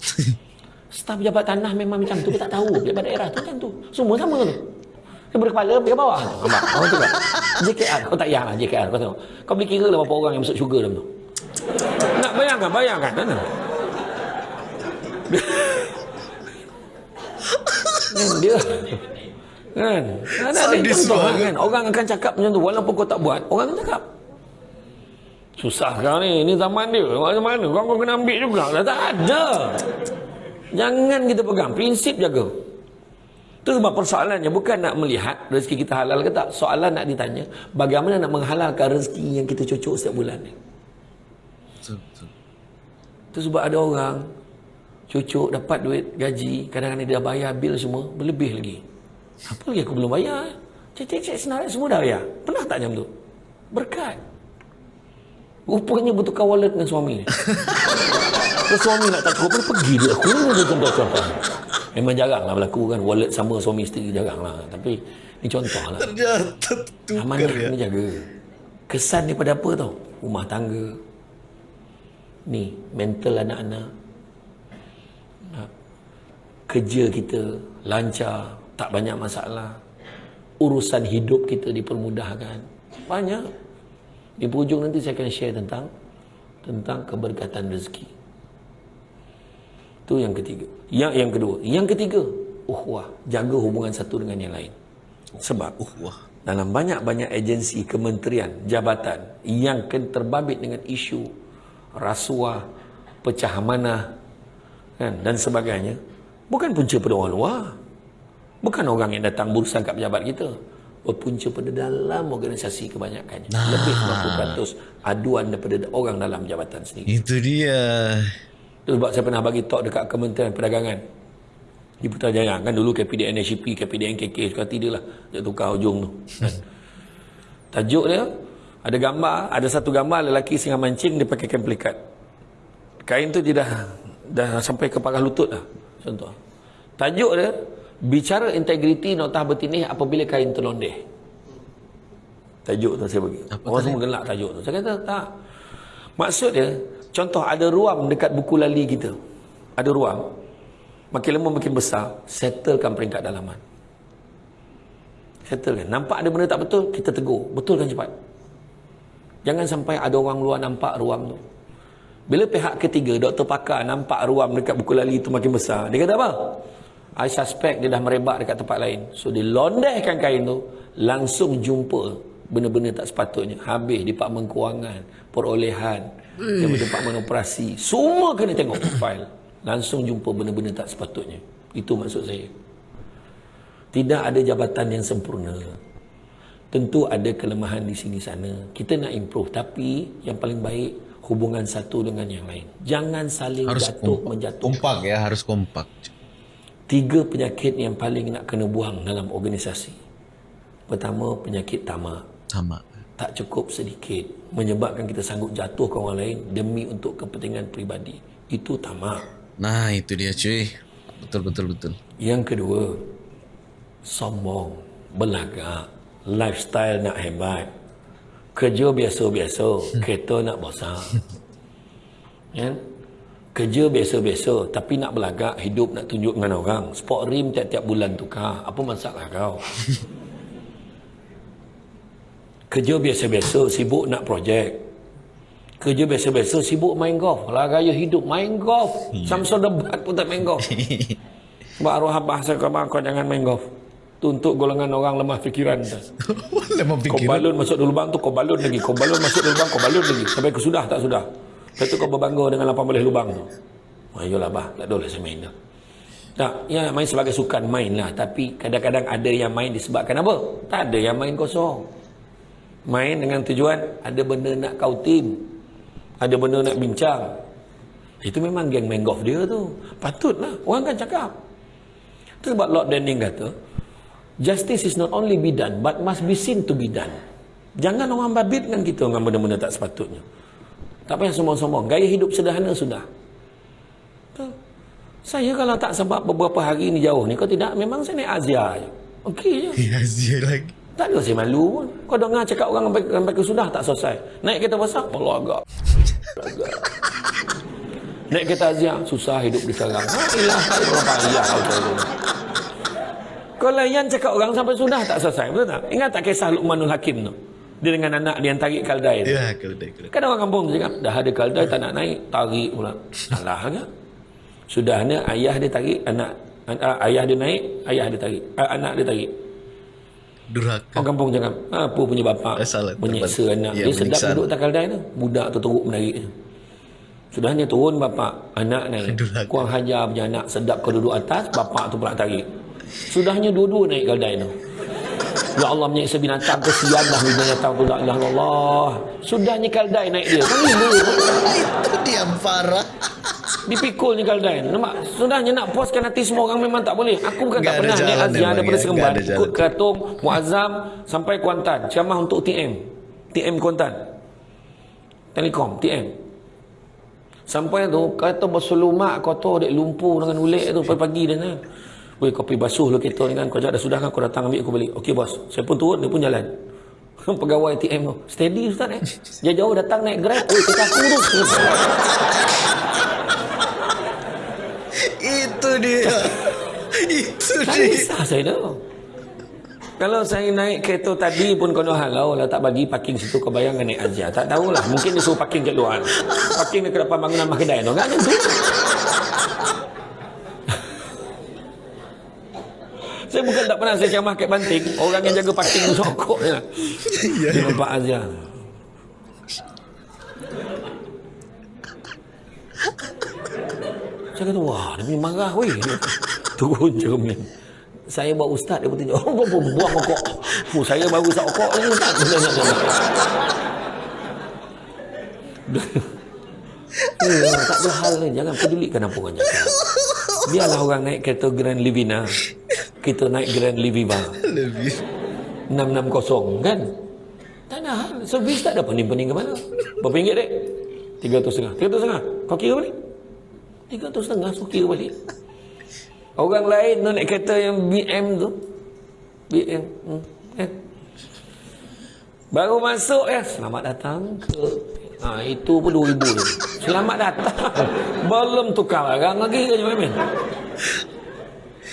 Staf pejabat tanah memang macam tu, dia tak tahu. Pejabat daerah tu macam tu. Semua sama tu. Daripada kepala pergi ke bawah. Nampak? Orang tu kan? JKR. Kau tak payahlah JKR. Kau tengok. Kau boleh kira lah berapa orang yang masuk syurga dalam tu. Nak bayangkan, bayangkan. Mana? Kan dia Kan? Ada, ada Sadis contoh banget. kan. Orang akan cakap macam tu. Walaupun kau tak buat, orang akan cakap. Susah sekarang ni. Ini zaman dia. Macam mana? Kau, kau kena ambil juga. Dah tak ada. Jangan kita pegang. Prinsip jaga. Itu sebab persoalannya bukan nak melihat rezeki kita halal ke tak. Soalan nak ditanya, bagaimana nak menghalalkan rezeki yang kita cocok setiap bulan ni. Betul, betul. Itu sebab ada orang cucuk dapat duit gaji, kadang-kadang dia dah bayar bil semua, berlebih lagi. Apa lagi aku belum bayar? Cek cek cek senarai semua dah bayar. Pernah tak jam tu? Berkat. Rupanya bertukar wallet dengan suami ni. Kalau suami nak tak cukup, pergi dia. Aku ni dia contoh-contoh. Memang jarang lah berlaku kan. Wallet sama suami isteri jarang lah. Tapi ni contoh lah. Ternyata tukar Amanah ya. kena jaga. Kesan daripada apa tau? Rumah tangga. Ni, mental anak-anak. Kerja kita lancar, tak banyak masalah. Urusan hidup kita dipermudahkan. Banyak. Di hujung nanti saya akan share tentang tentang keberkatan rezeki. Itu yang ketiga. Yang yang kedua, yang ketiga, uhwah, jaga hubungan satu dengan yang lain. Sebab Uh, wah. dalam banyak-banyak agensi, kementerian, jabatan yang terbabit dengan isu rasuah, pecah amanah kan, dan sebagainya, bukan punca pada orang luar. Bukan orang yang datang berurusan kat pejabat kita. Berpunca pada dalam organisasi kebanyakannya. Lebih 50% aduan daripada orang dalam jabatan sendiri. Itu dia. Itu sebab saya pernah bagi talk dekat Kementerian Perdagangan. Di Putrajaya kan dulu KPDN SCP, KPDN KK suka tidak lah. Dia tukar hujung tu. Kan? Tajuk dia ada gambar, ada satu gambar lelaki singa mancing dia pakai kain pelikat. Kain tu dia dah dah sampai ke paras lutut dah. Contoh. Tajuk dia bicara integriti notah bertinih apabila kain terlondeh. Tajuk tu saya bagi. Apa Orang semua gelak tajuk tu. Saya kata tak. Maksud dia, contoh ada ruam dekat buku lali kita. Ada ruam. Makin lama makin besar, settlekan peringkat dalaman. Settlekan. Nampak ada benda tak betul, kita tegur. Betulkan cepat. Jangan sampai ada orang luar nampak ruam tu. Bila pihak ketiga, doktor pakar nampak ruam dekat buku lali tu makin besar, dia kata apa? I suspect dia dah merebak dekat tempat lain. So dia londehkan kain tu, langsung jumpa benda-benda tak sepatutnya. Habis Departemen Kewangan, perolehan, daripada Departemen Operasi, semua kena tengok file. Langsung jumpa benda-benda tak sepatutnya. Itu maksud saya. Tidak ada jabatan yang sempurna. Tentu ada kelemahan di sini sana. Kita nak improve tapi yang paling baik hubungan satu dengan yang lain. Jangan saling Harus jatuh kompak. menjatuh. Kompak ya, harus kompak. Tiga penyakit yang paling nak kena buang dalam organisasi. Pertama, penyakit tamak. Sama. Tak cukup sedikit. Menyebabkan kita sanggup jatuh ke orang lain demi untuk kepentingan peribadi. Itu tamak. Nah, itu dia cuy. Betul, betul, betul. Yang kedua, sombong, belagak, lifestyle nak hebat, kerja biasa-biasa, kereta nak besar. Ya? Kerja biasa-biasa tapi nak belagak, hidup nak tunjuk dengan orang. Sport rim tiap-tiap bulan tukar. Apa masalah kau? Kerja biasa-biasa, sibuk nak projek. Kerja biasa-biasa, sibuk main golf. Lah gaya hidup, main golf. Samsul debat pun tak main golf. Sebab arwah abah saya kau jangan main golf. Tu untuk golongan orang lemah fikiran. Lemah Kau pikir. balun masuk dalam lubang tu, kau balun lagi. Kau balun masuk dalam lubang, kau balun lagi. Sampai ke sudah tak sudah. Lepas tu kau berbangga dengan 18 lubang tu. Ayolah bah, tak lah saya main dah. Tak, ya main sebagai sukan main lah. Tapi kadang-kadang ada yang main disebabkan apa? Tak ada yang main kosong. Main dengan tujuan ada benda nak kau tim. Ada benda nak bincang. Itu memang geng main golf dia tu. Patutlah. Orang kan cakap. Itu sebab Lord Denning kata, Justice is not only be done, but must be seen to be done. Jangan orang babitkan kita dengan benda-benda tak sepatutnya. Tak payah sombong-sombong. Gaya hidup sederhana sudah. Betul. Saya kalau tak sebab beberapa hari ni jauh ni, kau tidak, memang saya naik Azia je. Okey je. Ya, Zia lagi. Tak ada saya malu pun. Kau dengar cakap orang sampai, sampai ke sudah tak selesai. Naik kereta besar, Allah agak. Agak. Naik kereta Azia, susah hidup di sekarang. Ha, ilah, Allah payah. Kau layan cakap orang sampai sudah tak selesai. Betul tak? Ingat tak kisah Luqmanul Hakim tu? Dia dengan anak dia yang tarik kaldai tu. Ya, keledai, keledai. Kan orang kampung cakap, dah ada kaldai tak nak naik, tarik pula. Salah ke? Sudahnya ayah dia tarik, anak an- ah, ayah dia naik, ayah dia tarik, ah, anak dia tarik. Durhaka. Orang kampung cakap, apa punya bapak Eh, salah, menyeksa tepat. anak. Ya, Dia sedap duduk tak kaldai tu. Budak tu teruk menarik. Sudahnya turun bapak, anak naik. Durhaka. Kurang hajar punya anak, sedap kau duduk atas, bapak tu pula tarik. Sudahnya dua-dua naik kaldai tu. Ya Allah menyeksa binatang, kesian dah binatang tu. La ilaha illallah. Sudahnya kaldai naik dia. Kan gila. Itu dia parah. Dipikul ni kaldai. Nampak? Sudahnya nak puaskan hati semua orang memang tak boleh. Aku bukan tak pernah naik Aziah memang, daripada ya. Seremban. Ikut. Keratung, Muazzam sampai Kuantan. Ceramah untuk TM. TM Kuantan. Telekom, TM. Sampai tu, kata berselumak kotor dek lumpur dengan ulik tu pagi-pagi dia kan. Weh, kopi basuh lo kita ni kan. Kau dah sudah kan kau datang ambil aku balik. Okey bos. Saya pun turun, dia pun jalan. Pegawai TM tu. Steady Ustaz eh. Jauh-jauh datang naik grab. Weh, kita aku tu. Itu dia. Itu Tak dia. kisah saya tu. Kalau saya naik kereta tadi pun kau nak halau lah tak bagi parking situ kau bayangkan naik Azia. Tak tahulah. Mungkin dia suruh parking kat luar. Parking dekat depan bangunan mak kedai tu. Kan macam tu. Saya bukan tak pernah saya ceramah kat Banting. Orang yang jaga parking tu sokok je lah. Ya, Dia nampak Azia. Saya kata, wah, dia punya marah weh. Turun cermin. Saya bawa ustaz, dia pun tunjuk. Oh, buang, buang rokok. Fuh, saya baru isap rokok ni ustaz. Eh, tak ada hal ni. Jangan pedulikan apa orang cakap. Biarlah orang naik kereta Grand Livina. Kita naik Grand Liviva. Lebih. 660 kan? Tak ada hal. Servis tak ada pening-pening ke mana. Berapa ringgit dek? 300 setengah. 300 setengah. Kau kira balik? 300 setengah. So kira balik. Orang lain tu naik kereta yang BM tu. BM. Hmm. Eh. Baru masuk ya. Selamat datang ke Ha, itu pun 2000 tu. Selamat datang. Belum tukar barang lagi ke Jumamin.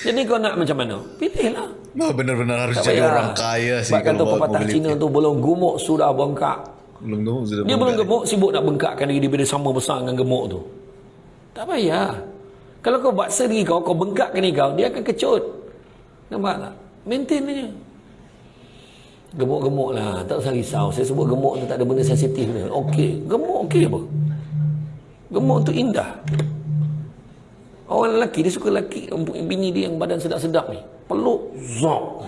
Jadi kau nak macam mana? Pilihlah. Wah, benar-benar harus Tak jadi payah. orang kaya sih Sebab kata pepatah Cina tu belum gemuk sudah bengkak. Belum gemuk sudah Dia belum bengkak. gemuk sibuk nak bengkakkan diri dia sama besar dengan gemuk tu. Tak payah. Kalau kau buat sendiri kau, kau bengkakkan diri kau, dia akan kecut. Nampak tak? Maintain aja. Gemuk-gemuk lah. Tak usah risau. Saya sebut gemuk tu tak ada benda sensitif ni. Okey. Gemuk okey apa? Gemuk tu indah. Orang lelaki dia suka lelaki bini dia yang badan sedap-sedap ni. Peluk zop.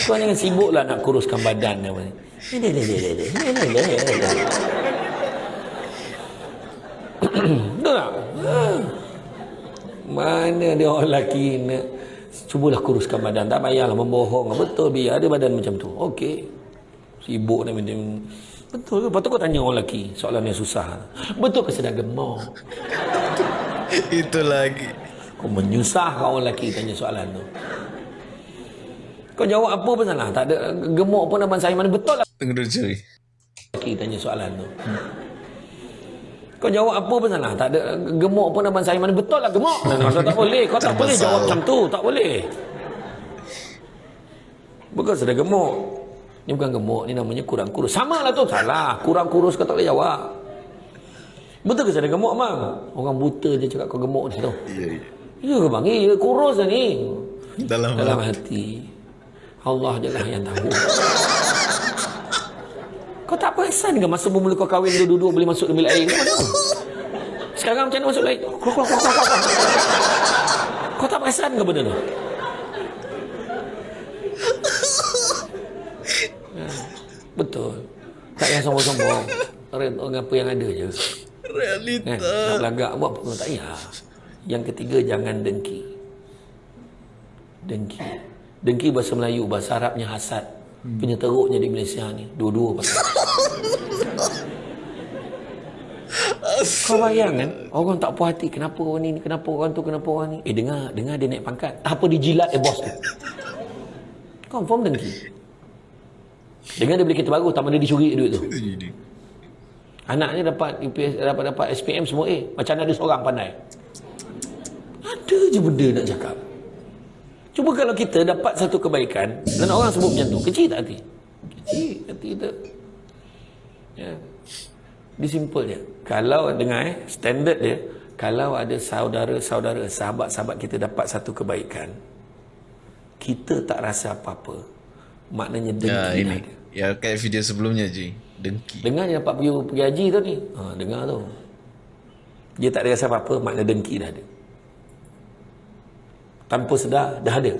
Tuan jangan sibuklah nak kuruskan badan dia. Ini ini. Dah. Mana dia orang lelaki nak cubalah kuruskan badan. Tak payahlah membohong. Betul biar ada badan macam tu. Okey. Sibuk dia macam Betul ke? Lepas tu kau tanya orang lelaki soalan yang susah. Betul ke sedang gemar? Itu lagi. Kau menyusahkan orang lelaki tanya soalan tu. Kau jawab apa pun salah. Tak ada gemuk pun abang saya mana Betul lah. Tunggu dulu cuy. lelaki tanya soalan tu. Kau jawab apa pun salah. Tak ada gemuk pun abang saya mana Betul lah gemuk. Nah, Kau tak boleh. Kau tak Tak boleh jawab macam tu. Tak boleh. Bukan sudah gemuk. Ni bukan gemuk. Ni namanya kurang kurus. Sama lah tu. Salah. Kurang kurus kau tak boleh jawab Betul ke saya gemuk bang? Orang buta je cakap kau gemuk ni tu. Ya ke bang? Ya kurus dah ni Dalam Dalam hati Allah je lah yang tahu Kau tak perasan ke masa bermula kau kahwin dua-dua boleh masuk dalam bilik air? Kau mana? Sekarang macam mana masuk bilik air? Keluar, keluar, keluar, keluar, keluar. Kau tak perasan ke benda tu? Ya, Betul. Tak payah sombong-sombong. Orang apa yang ada je. Realita. Kan? Nak belagak buat apa? Tak payah. Yang ketiga, jangan dengki. Dengki. Dengki bahasa Melayu, bahasa Arabnya hasad. Punya teruknya di Malaysia ni. Dua-dua pasal. Kau bayangkan Orang tak puas hati Kenapa orang ni Kenapa orang tu Kenapa orang ni Eh dengar Dengar dia naik pangkat Apa dijilat eh bos tu Confirm dengki Dengar dia beli kereta baru Tak mana dia curi duit tu. Anaknya dapat UPS, dapat dapat SPM semua A. Macam mana ada seorang pandai. Ada je benda nak cakap. Cuba kalau kita dapat satu kebaikan dan orang sebut macam tu, kecil tak hati? Kecil hati kita. Ya. Dia simple je. Kalau dengar eh, standard dia, kalau ada saudara-saudara, sahabat-sahabat kita dapat satu kebaikan, kita tak rasa apa-apa. Maknanya dengki Ya, ini. ada. Ya, kayak video sebelumnya, Ji. Dengki. Dengar dia dapat pergi, pergi haji tu ni. Ha, dengar tu. Dia tak ada rasa apa-apa, makna dengki dah ada. Tanpa sedar, dah ada.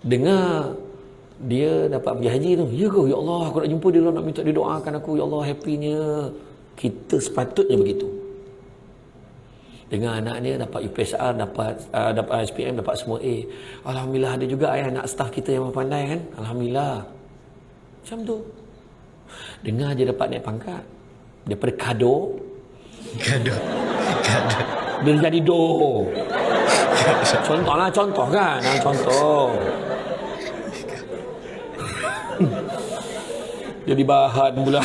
Dengar dia dapat pergi haji tu. Ya ke? Ya Allah, aku nak jumpa dia lah, nak minta dia doakan aku. Ya Allah, happynya. Kita sepatutnya begitu. Dengar anak dia dapat UPSR, dapat uh, dapat SPM, dapat semua A. Alhamdulillah ada juga eh, anak staff kita yang pandai kan. Alhamdulillah. Macam tu. Dengar dia dapat naik pangkat. Daripada kado, Gaduh. Gaduh. dia jadi do. Contoh lah, contoh kan. Ha, contoh. jadi bahan pula.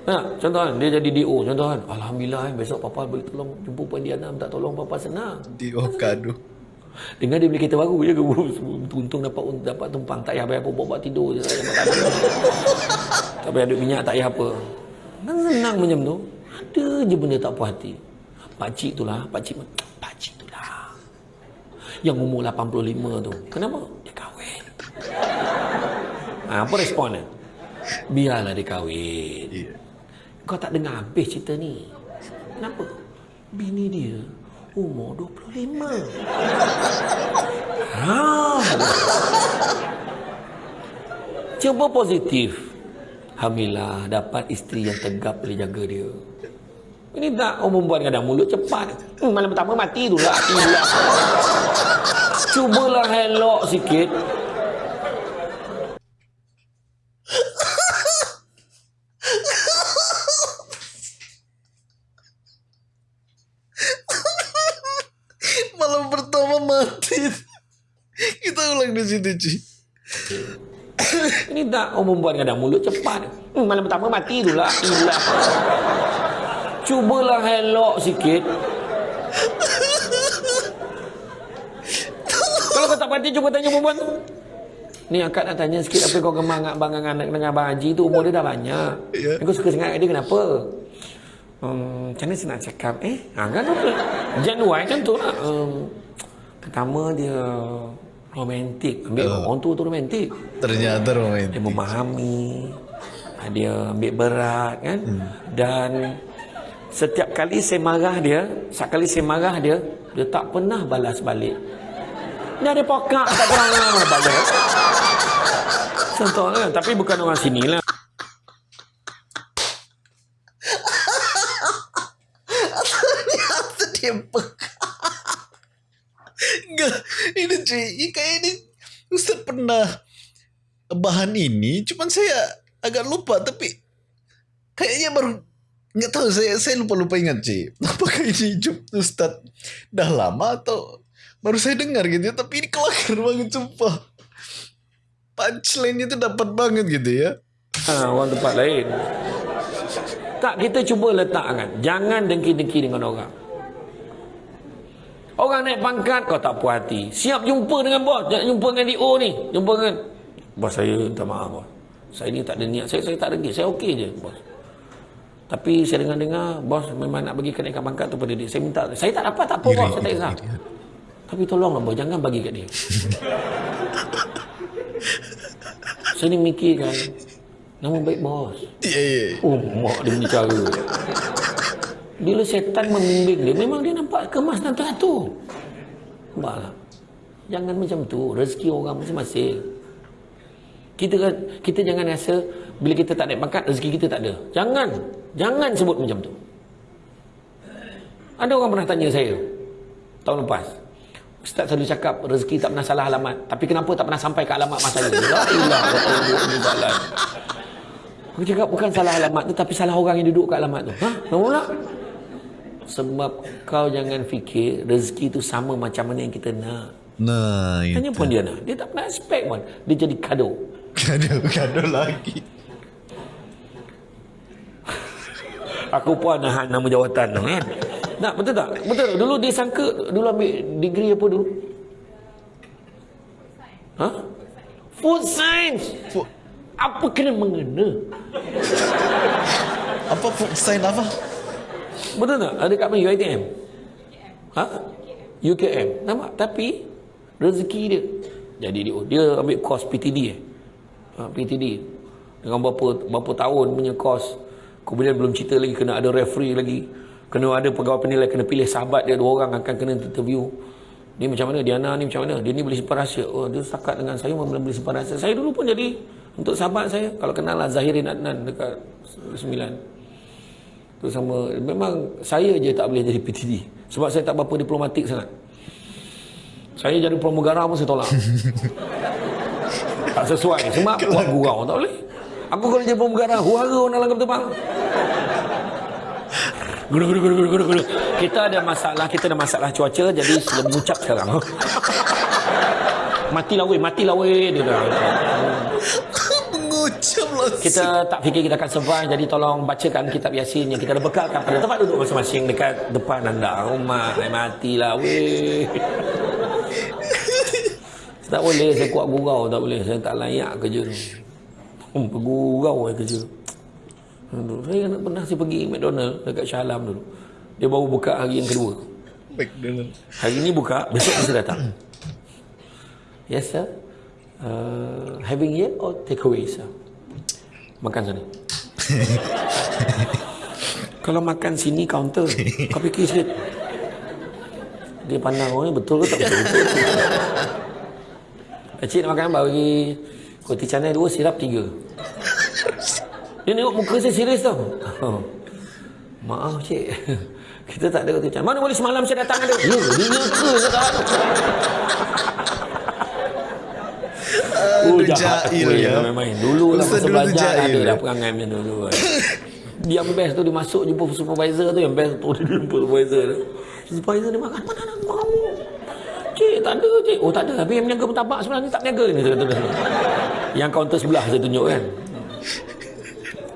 Nah, contoh kan, dia jadi DO. Contoh kan, Alhamdulillah eh, besok Papa boleh tolong jumpa Puan Diana minta tolong Papa senang. Di oh, Dengar dia beli kereta baru je ke untung dapat dapat tumpang tak payah bayar apa buat tidur je saya makan. tak payah duit minyak tak payah apa. Kan senang macam tu. Ada je benda tak puas hati. Pakcik tu lah, pakcik pakcik tu lah. Yang umur 85 tu. Kenapa? Dia kahwin. Ha, apa respon dia? Biarlah dia kahwin. Kau tak dengar habis cerita ni. Kenapa? Bini dia umur 25. Ha. Cuba positif. Alhamdulillah dapat isteri yang tegap boleh jaga dia. Ini tak orang perempuan kadang mulut cepat. Hmm, malam pertama mati tu lah. Cubalah elok sikit. Malam pertama mati. Kita ulang di situ, Ci. Ini tak orang perempuan kadang mulut cepat. Hmm, malam pertama mati tu lah. Cubalah elok sikit. Kalau kau tak pati cuba tanya perempuan tu. Ni akak nak tanya sikit apa kau gemar dengan abang dengan anak dengan abang Haji tu umur dia dah banyak. Ya. Kau suka sangat dia kenapa? Hmm, macam mana saya nak cakap eh? Ha, kan apa? Januari macam tu lah. Um, pertama dia romantik. Ambil orang tua tu romantik. Ternyata romantis. Dia memahami. ah, Dia ambil berat kan. Hmm. Dan setiap kali saya marah dia, setiap kali saya marah dia, dia tak pernah balas balik. Dia ada pokak tak pernah balas. Contoh kan, tapi bukan orang sini lah. Ternyata dia peka. Enggak. Ini, Ci. Ini kayak ini. Ustaz pernah bahan ini. Cuman saya agak lupa. Tapi kayaknya baru nggak tahu saya saya lupa lupa ingat Ci apakah ini Ustaz dah lama atau baru saya dengar gitu ya tapi ini kelakar banget sumpah punchline itu dapat banget gitu ya Ha, orang tempat lain. Tak, kita cuba letakkan. Jangan dengki-dengki dengan orang. Orang naik pangkat, kau tak puas hati. Siap jumpa dengan bos. Jangan jumpa dengan DO ni. Jumpa dengan... Bos saya minta maaf, bos. Saya ni tak ada niat. Saya, saya tak dengki. Saya okey je, bos. Tapi saya dengar-dengar, bos memang nak bagi kenaikan pangkat tu pada dia. Saya minta. Saya tak dapat, tak apa, bos. Saya tak kisah. Tapi tolonglah, bos. Jangan bagi kat dia. saya ni mikirkan. Nama baik bos. ya, ya. Oh, mak dia punya cara. Bila setan membimbing dia, memang dia nampak kemas dan teratur. Nampaklah. Jangan macam tu. Rezeki orang masing-masing. Kita kan, kita jangan rasa bila kita tak naik pangkat, rezeki kita tak ada. Jangan. Jangan sebut macam tu. Ada orang pernah tanya saya tahun lepas. Ustaz selalu cakap rezeki tak pernah salah alamat. Tapi kenapa tak pernah sampai ke alamat mas saya? La ilah Aku cakap bukan salah alamat tu tapi salah orang yang duduk kat alamat tu. Ha? Pula? Sebab kau jangan fikir rezeki tu sama macam mana yang kita nak. nah itu Tanya pun dia nak. Dia tak pernah expect pun. Dia jadi kado. gaduh-gaduh lagi Aku pun nak nama jawatan tu kan. Tak, betul tak? Betul. Dulu dia sangka, dulu ambil degree apa dulu? Ha? Food science. Fu- Apa kena mengena? apa food sign apa Betul tak? Ada kat mana UITM? Ha? UKM. Nampak? Tapi rezeki dia. Jadi dia, dia ambil kos PTD eh. Ha, PTD. Dengan berapa, berapa tahun punya kos. Kemudian belum cerita lagi kena ada referee lagi. Kena ada pegawai penilai, kena pilih sahabat dia. Dua orang akan kena interview. Dia macam mana? Diana ni macam mana? Dia ni boleh simpan rahsia. Oh, dia setakat dengan saya, memang boleh simpan rahsia. Saya dulu pun jadi untuk sahabat saya. Kalau kenal lah Zahirin Adnan dekat 9 tu sama memang saya je tak boleh jadi PTD sebab saya tak berapa diplomatik sangat saya jadi pramugara pun saya tolak tak sesuai sebab buat gurau tak boleh aku kalau jadi pramugara huara orang dalam kapal Guru, guru, guru, guru, guru. Kita ada masalah, kita ada masalah cuaca, jadi sudah mengucap sekarang. Matilah weh, matilah weh. Dia dah. Lah. Kita tak fikir kita akan survive, jadi tolong bacakan kitab Yasin yang kita ada bekalkan pada tempat duduk masing-masing dekat depan anda. Rumah, oh, matilah weh. tak boleh, saya kuat gurau, tak boleh. Saya tak layak kerja tu. Hmm, bergurau kerja tu. Saya nak pernah saya pergi McDonald dekat Shah Alam dulu. Dia baru buka hari yang kedua. McDonald. Hari ni buka, besok mesti datang. Yes sir. Uh, having yet or take away sir? Makan sana. Kalau makan sini counter, kau fikir sikit. Dia pandang orang ni betul ke tak betul? Cik nak makan apa? Bagi roti canai dua, sirap tiga. Dia tengok muka saya serius tau. Maaf cik. Kita tak ada kata Mana boleh semalam saya datang ada? Ya, dia ke sekarang. Oh, jahat aku ya. Main-main. Dulu lah masa belajar ada dah perangai macam dulu. Kan. Yang best tu dia masuk jumpa supervisor tu. Yang best tu dia jumpa supervisor tu. Supervisor dia makan. Mana nak kamu? Cik, tak ada cik. Oh tak ada. Habis yang menjaga pentabak sebenarnya tak menjaga ni. Yang kaunter sebelah saya tunjuk kan.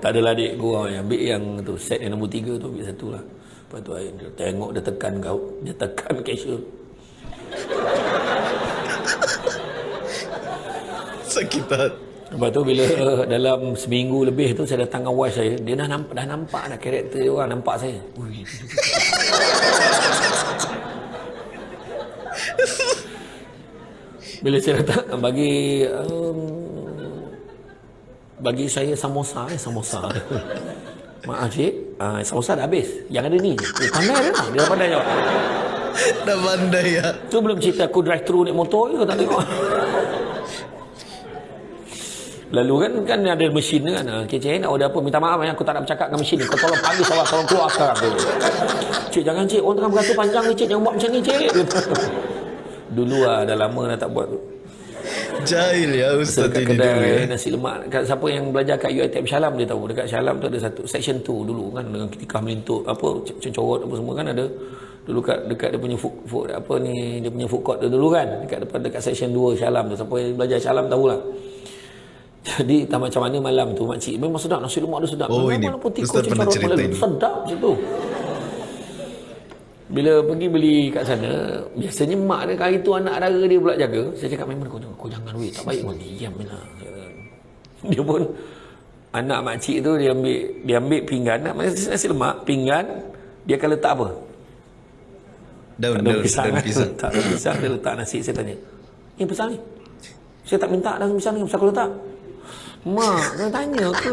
Tak adalah adik gua yang ambil yang tu set yang nombor tiga tu ambil satu lah. Lepas tu dia tengok dia tekan kau, dia tekan cashier. Sakitan. Lepas tu bila uh, dalam seminggu lebih tu saya datang dengan wife saya, dia dah nampak dah nampak dah karakter dia orang nampak saya. Ui. bila saya datang bagi um, bagi saya samosa eh samosa. Maaf cik uh, samosa dah habis. Yang ada ni eh, pandai dah. Dia dah pandai jawab. Dah pandai ya. Tu belum cerita aku drive thru naik motor ke tak tengok lalu kan kan ada mesin kan. Okay, cik nak order apa minta maaf ya aku tak nak bercakap dengan mesin ni. Kau tolong panggil sawah tolong keluar sekarang. Cik jangan cik. Orang tengah beratur panjang ni cik. Jangan buat macam ni cik. Dulu lah dah lama dah tak buat tu. Jahil ya Ustaz dekat kedai dulu, ya. nasi lemak. Kat, siapa yang belajar kat UiTM Syalam dia tahu. Dekat Syalam tu ada satu section tu dulu kan dengan ketika melintuk apa cencorot apa semua kan ada. Dulu kat dekat dia punya food, food apa ni dia punya food court tu dulu kan. Dekat depan dekat section 2 Syalam tu. Siapa yang belajar Syalam tahulah. Jadi tak macam mana malam tu makcik memang sedap nasi lemak dia sedap. Oh memang ini walaupun Ustaz pernah cerita ini. Sedap situ. Bila pergi beli kat sana, biasanya mak dia kali tu anak dara dia pula jaga. Saya cakap memang kau, kau jangan weh, tak baik pun diam lah. Dia pun anak mak cik tu dia ambil dia ambil pinggan, nak nasi, nasi lemak, pinggan dia akan letak apa? Daun, daun, pisang. Daun pisang. tak daun pisang dia letak nasi saya tanya. Ini pisang ni. Saya tak minta daun pisang ni, pasal aku letak. Mak, kena tanya ke?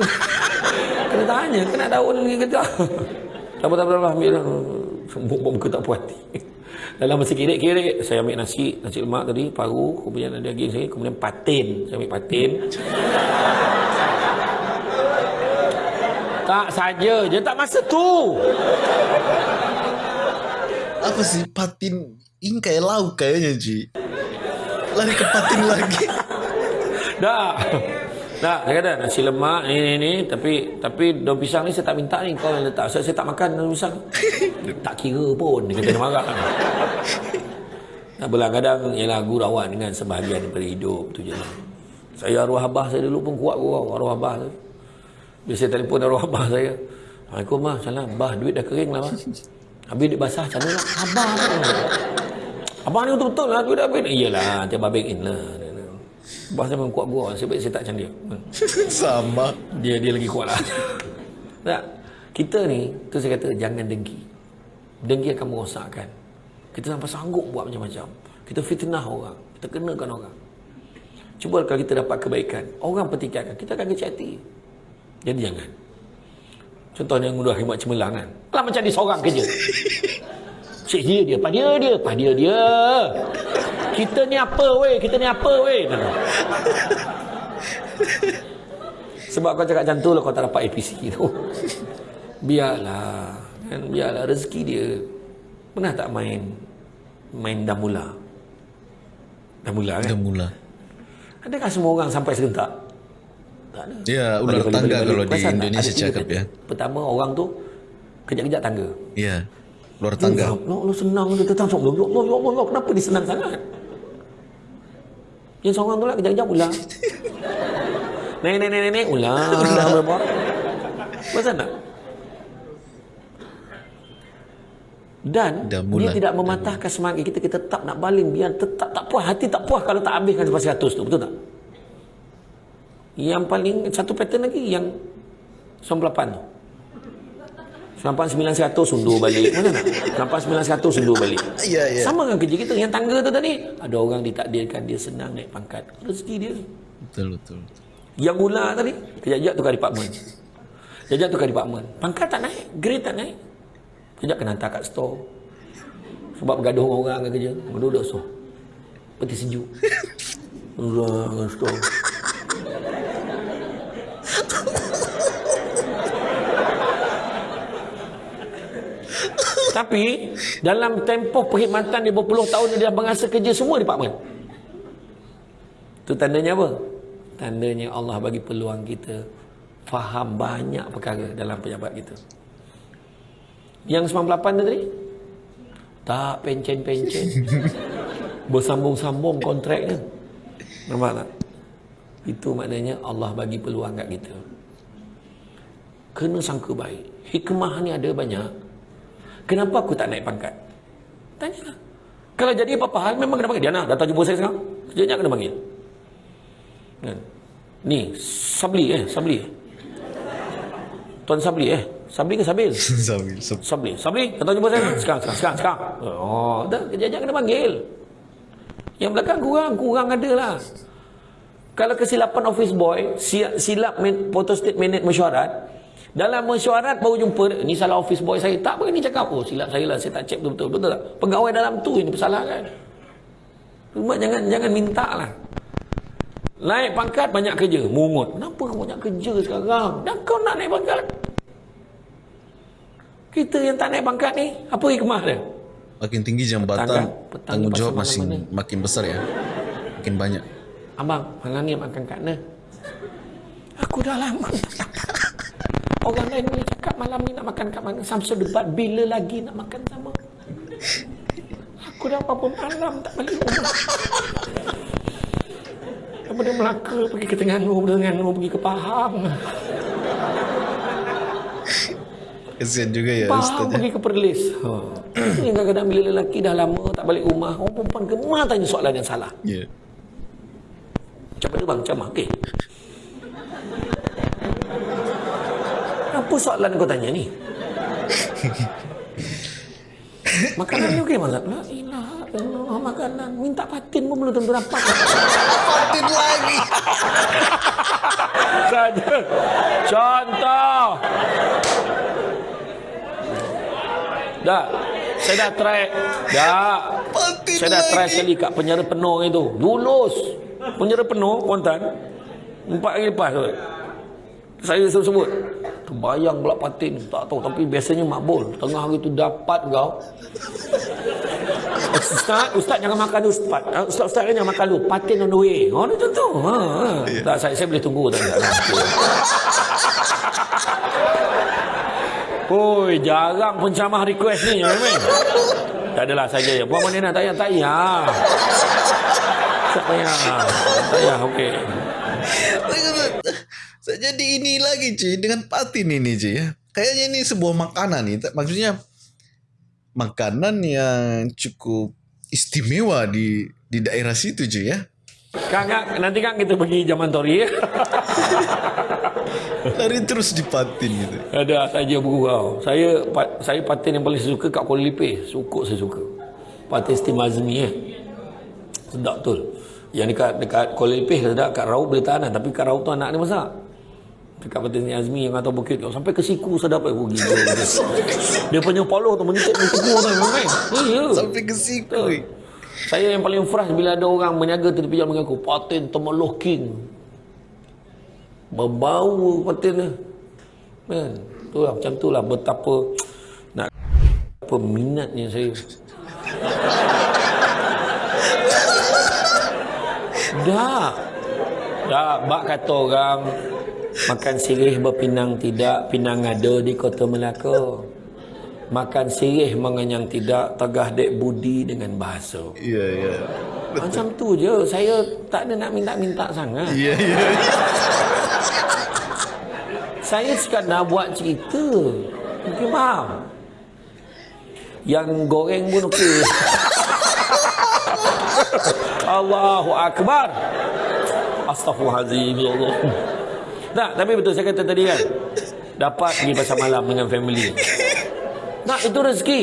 kena tanya, kena daun lagi ke tak? Tak apa, tak apa, ambil lah muka tak puas hati. Dalam masa kirik-kirik saya ambil nasi nasi lemak tadi paru kemudian ada daging saya kemudian patin. Saya ambil patin. Tak saja je tak masa tu. Apa sih patin? Ini kayak lauk kayaknya Ji. Lari ke patin lagi. Dah tak, saya kata nasi lemak ni ni ni tapi tapi daun pisang ni saya tak minta ni kau yang letak. Saya, saya tak makan daun pisang. tak kira pun dia kata dia marah. Nah, kadang ialah gurauan dengan sebahagian daripada hidup tu je lah. Saya arwah abah saya dulu pun kuat gurau arwah abah tu. Bila saya telefon arwah abah saya. Assalamualaikum mah, salam. Bah, duit dah kering lah, bah. Habis duit basah, macam mana lah? Abah Abah ni betul-betul lah, duit dah habis. Iyalah, tiap babik in lah. Bahasa memang kuat gua sebab saya tak macam dia. Sama. Dia dia lagi kuat lah. tak. Kita ni, tu saya kata jangan dengki. Dengki akan merosakkan. Kita sampai sanggup buat macam-macam. Kita fitnah orang. terkenakan orang cuba kalau kita dapat kebaikan orang pertikaikan kita akan kecil hati jadi jangan contohnya ngudah khidmat cemerlang kan lah macam dia seorang kerja Cik dia dia, pak dia dia, pak dia dia. Kita ni apa weh? Kita ni apa weh? Sebab kau cakap macam tu lah kau tak dapat APC tu. Biarlah. Kan? Biarlah rezeki dia. Pernah tak main main damula? Damula kan? Damula. Adakah semua orang sampai serentak? Tak ada. Ya, ular balik, tangga balik, balik. kalau Pasal di Indonesia cakap ya. Pertama orang tu kejap-kejap tangga. Ya. Luar tangga. Ya Allah, senang dia datang sok. Ya Allah, ya Allah, kenapa dia senang sangat? Yang seorang tu lah kejap-kejap ulang. Naik, naik, naik, naik, ulang. Ulang. Masa nak? Dan dia tidak mematahkan semangat kita kita tetap nak baling biar tetap tak puas hati tak puas kalau tak habiskan sampai 100 tu betul tak yang paling satu pattern lagi yang 98 tu Sampai 900 undur balik. Mana nak? Sampai 900 undur balik. Ya, ya. Sama dengan kerja kita. Yang tangga tu tadi. Ada orang ditakdirkan dia senang naik pangkat. Rezeki dia. Betul, betul. betul. Yang ular tadi. Kejap-kejap tukar department. Kejap-kejap tukar department. Pangkat tak naik. Grade tak naik. Kejap kena hantar kat store. Sebab bergaduh orang dengan kerja. Duduk store. Peti sejuk. Orang dengan store. Tapi dalam tempoh perkhidmatan dia berpuluh tahun dia dah berasa kerja semua department. Itu tandanya apa? Tandanya Allah bagi peluang kita faham banyak perkara dalam pejabat kita. Yang 98 tu tadi? Tak pencen-pencen. Bersambung-sambung kontraknya. Nampak tak? Itu maknanya Allah bagi peluang kat kita. Kena sangka baik. Hikmah ni ada banyak. Kenapa aku tak naik pangkat? Tanyalah. Kalau jadi apa-apa hal, memang kena panggil. Diana, datang jumpa saya sekarang. Sekejap kena panggil. Kan? Ni, Sabli eh, Sabli. Tuan Sabli eh. Sabli ke Sabil? Sabil. Sabli. Sabli, datang jumpa saya. Sekarang, sekarang, sekarang. sekarang. Oh, dah, kejap kena panggil. Yang belakang kurang, kurang ada lah. Kalau kesilapan office boy, silap photostate minute mesyuarat, dalam mesyuarat baru jumpa ni salah office boy saya. Tak berani cakap. Oh silap saya lah. Saya tak cek betul-betul. Betul tak? Pegawai dalam tu ini bersalah kan. Cuma jangan jangan minta lah. Naik pangkat banyak kerja. Mungut. Kenapa kau banyak kerja sekarang? Dan kau nak naik pangkat? Kita yang tak naik pangkat ni. Apa hikmah dia? Makin tinggi jambatan. Tanggung jawab masih makin besar ya. Makin banyak. Abang, malam ni makan kat mana? Aku dah lama Orang lain boleh cakap malam ni nak makan kat mana. Samsul debat bila lagi nak makan sama. Aku dah apa pun malam tak balik rumah. Daripada Melaka pergi ke Terengganu, Terengganu pergi ke Pahang. Kesian juga ya Pahang Ustaz. Pergi ke Perlis. Ha. Ini kadang-kadang bila lelaki dah lama tak balik rumah, orang perempuan gemar tanya soalan yang salah. Ya. Yeah. Macam mana bang? Macam mana? Okay. Apa soalan kau tanya ni? makanan ni okey malam. La ilaha illallah makanan. Minta patin pun belum tentu dapat. patin lagi. Saja. Contoh. Dah. Saya dah try. Dah. Patin saya dah try sekali kat penjara penuh itu. Lulus. Penjara penuh, kontan. Empat hari lepas tu. Saya sebut-sebut. Terbayang pula patin. Tak tahu. Tapi biasanya makbul. Tengah hari tu dapat kau. Ustaz, Ustaz jangan makan tu. Ustaz, Ustaz, Ustaz jangan makan tu. Patin on the way. Oh, ni tentu. Ha, ha. Yeah. Tak, saya, saya boleh tunggu. Tak, tak, tak. Oi, jarang pencamah request ni. Ya, tak adalah saja ya. Puan mana nak tanya? Tak payah. Tak payah. Tak payah. Okey. Ini cuy dengan patin ini cuy ya. Kayaknya ini sebuah makanan nih. Maksudnya makanan yang cukup istimewa di di daerah situ cuy ya. Kang, kang, nanti kan kita pergi zaman tori ya. Lari terus di patin gitu. Ada saja bergurau. Saya saya patin yang paling suka kat Kuala Lumpur. Sukuk saya suka. Patin steam azmi ya. Sedap betul. Yang dekat dekat Kuala Lumpur sedap, kat Raub boleh tahan lah. Tapi kat Raub tu anak dia masak. Dekat Ni Azmi yang atas bukit tu. Sampai ke siku sedap. Eh, oh, gila. dia punya paloh tu menitip di siku tu. Main. Ya. Sampai ke siku. Betul. Saya yang paling frust bila ada orang menyaga tu tepi jalan dengan aku. Patin temeloh king. Berbau patin dia. Kan? Tu lah, macam tu lah. Betapa nak apa minatnya saya. Dah. Dah. Bak kata orang makan sirih berpinang tidak, pinang ada di kota Melaka. Makan sirih mengenyang tidak, tegah dek budi dengan bahasa. Ya, ya. Macam tu je. Saya tak ada nak minta-minta sangat. Ya, ya. Saya sekadar buat cerita. Mungkin faham. Yang goreng pun okey. Allahu Akbar. Astaghfirullahaladzim. Ya Allah. Tak, tapi betul saya kata tadi kan. Dapat pergi pasar malam dengan family. Nak, itu rezeki.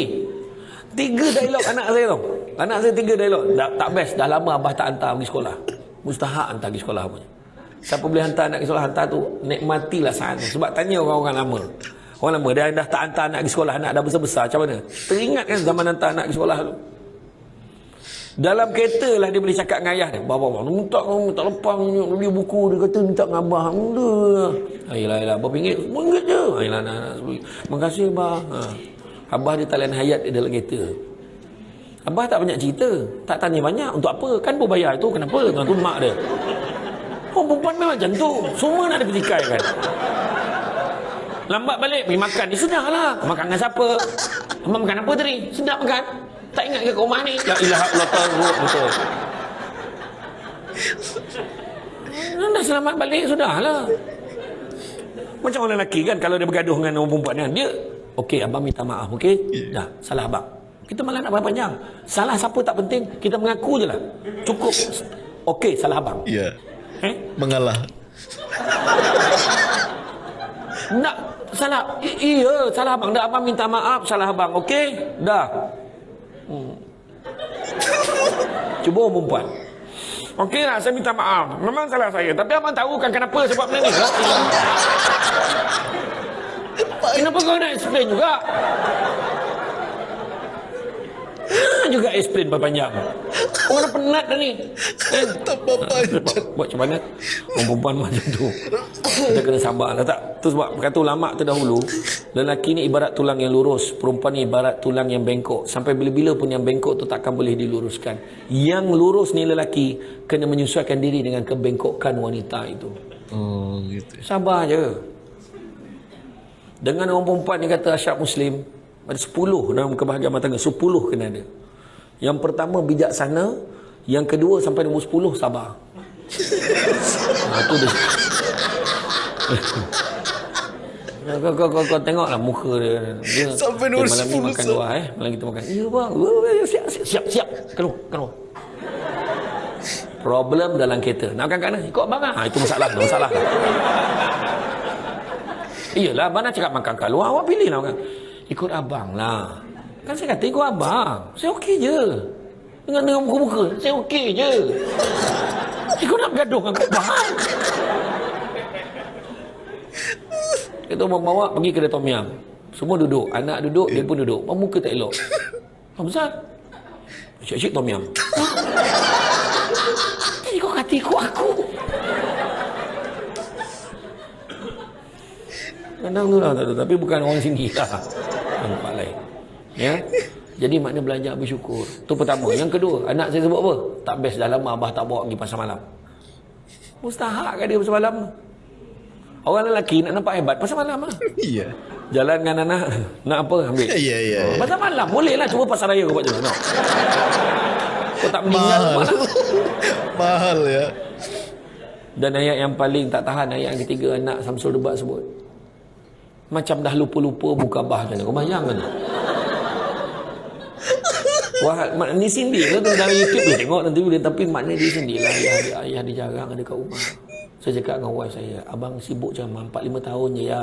Tiga dialog anak saya tu. Anak saya tiga dialog. Dah, tak best. Dah lama abah tak hantar pergi sekolah. Mustahak hantar pergi sekolah punya. Siapa boleh hantar anak pergi sekolah, hantar tu. Nikmatilah saat tu. Sebab tanya orang-orang lama. Orang lama, dia dah tak hantar anak pergi sekolah. Anak dah besar-besar. Macam mana? Teringat kan zaman hantar anak pergi sekolah tu. Dalam kereta lah dia boleh cakap dengan ayah dia. Bapak, bapak, minta minta lepang, beli buku. Dia kata minta dengan abah. Mula. Ayolah, ayolah. Berapa ringgit? Sepuluh ringgit je. Ayolah, nak, nak. Terima kasih, abah. Ha. Abah dia talian hayat dia dalam kereta. Abah tak banyak cerita. Tak tanya banyak. Untuk apa? Kan pun bayar itu. Kenapa? Tuan tu mak dia. Oh, perempuan memang macam tu. Semua nak dipetikai kan. Lambat balik, pergi makan. Ya, sudahlah. Makan dengan siapa? Abang makan apa tadi? Sedap makan? Tak ingat ke rumah ni? La ilaha illallah. Betul. Dah selamat balik, sudahlah. Macam orang lelaki kan, kalau dia bergaduh dengan orang perempuan kan, dia, okey, abang minta maaf, okey? Dah, salah abang. Kita malah nak panjang. Salah siapa tak penting, kita mengaku je lah. Cukup. Okey, salah abang. Ya. Eh? Mengalah. Nak salah. Iya, salah abang. Dah abang minta maaf, salah abang. Okey? Dah. Hmm. Cuba orang perempuan. Okey lah, saya minta maaf. Memang salah saya. Tapi abang tahu kan kenapa sebab benda ni? Kenapa kau nak explain juga? Juga explain panjang. Orang dah penat dah ni. Eh, Tak buat, buat macam mana? Orang perempuan macam tu. Kita kena sabar lah tak? Tu sebab kata ulama' tu dahulu Lelaki ni ibarat tulang yang lurus Perempuan ni ibarat tulang yang bengkok. Sampai bila-bila pun yang bengkok tu takkan boleh diluruskan. Yang lurus ni lelaki Kena menyesuaikan diri dengan kebengkokan wanita itu. Oh, gitu. Sabar je. Dengan orang perempuan ni kata Asyab Muslim Ada 10 dalam kebahagiaan rumah tangga 10 kena ada Yang pertama bijaksana Yang kedua sampai nombor 10 sabar ha, tu dia kau, kau, kau, kau tengoklah muka dia. dia Sampai nombor eh, malam ni 10 makan luar eh. Malam kita makan. Ya bang. Siap, siap, siap. siap. Keluar, keluar. Problem dalam kereta. Nak makan kat mana? Ikut abang lah. Ha, itu masalah. Itu masalah. Iyalah, abang nak cakap makan kat luar. Awak pilih lah makan. Ikut abang lah. Kan saya kata ikut abang. Saya okey je. Dengan dengan muka-muka. Saya okey je. Ikut nak bergaduh dengan abang. Kita bawa pergi kedai Tom Yam. Semua duduk. Anak duduk, dia pun duduk. Muka tak elok. Apa Ustaz? Syek-syek Tom Yam. Kau kata ikut aku. Kadang tu lah tak ada. Tapi bukan orang sini lah. Tempat lain. Ya. Jadi makna belajar bersyukur. Tu pertama. Yang kedua, anak saya sebut apa? Tak best dah lama abah tak bawa pergi pasar malam. Mustahak kan dia pasar malam tu. Orang lelaki nak nampak hebat pasar malam lah. Iya. Jalan dengan anak nak apa ambil. Ya, ya, ya. Oh, pasar malam boleh lah cuba pasar raya kau buat. No. Kau tak meninggal Mahal. Mahal ya. Dan ayat yang paling tak tahan ayat yang ketiga anak Samsul Debat sebut. Macam dah lupa-lupa buka bah macam. Kau bayang kan? Wah, mak, ni sindir lah tu dalam YouTube dia tengok nanti boleh tapi makna dia sindir lah ayah, dia, ayah dia jarang ada kat rumah. Saya cakap dengan wife saya, abang sibuk mah 4 5 tahun je ya.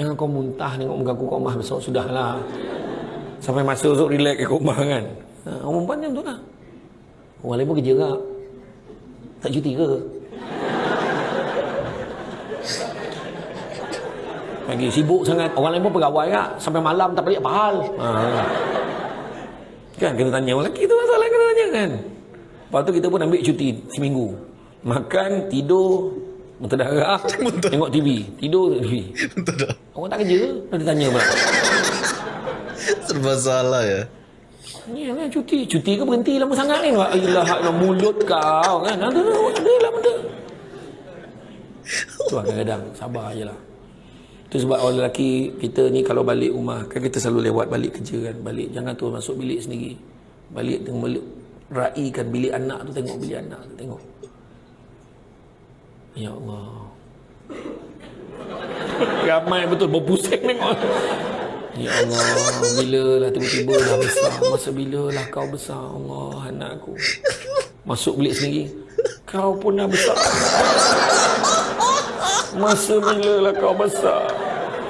Jangan kau muntah tengok muka aku kat rumah besok sudahlah. Sampai masa esok relax kat rumah kan. Ha, perempuan macam tu lah. Orang lain pun kerja tak? Tak cuti ke? Lagi sibuk sangat. Orang lain pun pegawai tak? Sampai malam tak balik apa hal? Ha. Kan kena tanya orang lelaki tu masalah kena tanya kan. Lepas tu kita pun ambil cuti seminggu. Makan, tidur, berdarah, tengok TV. Tidur, TV. Betul tak? Orang tak kerja, dah ditanya pula. Serba salah ya. Ni lah cuti. Cuti ke berhenti lama sangat ni? Ayolah, ayolah mulut kau kan. Ada lah, lah benda. Tu lah kadang-kadang. Sabar je lah. Tu sebab orang lelaki kita ni kalau balik rumah. Kan kita selalu lewat balik kerja kan. Balik. Jangan tu masuk bilik sendiri. Balik tengok balik. Raikan bilik anak tu. Tengok bilik anak tu. Tengok. Ya Allah. Ramai betul. Berpusing tengok. Ya Allah, bila lah tiba-tiba dah besar. Masa bila lah kau besar, Allah anakku. Masuk bilik sendiri. Kau pun dah besar. Masa bila lah kau besar.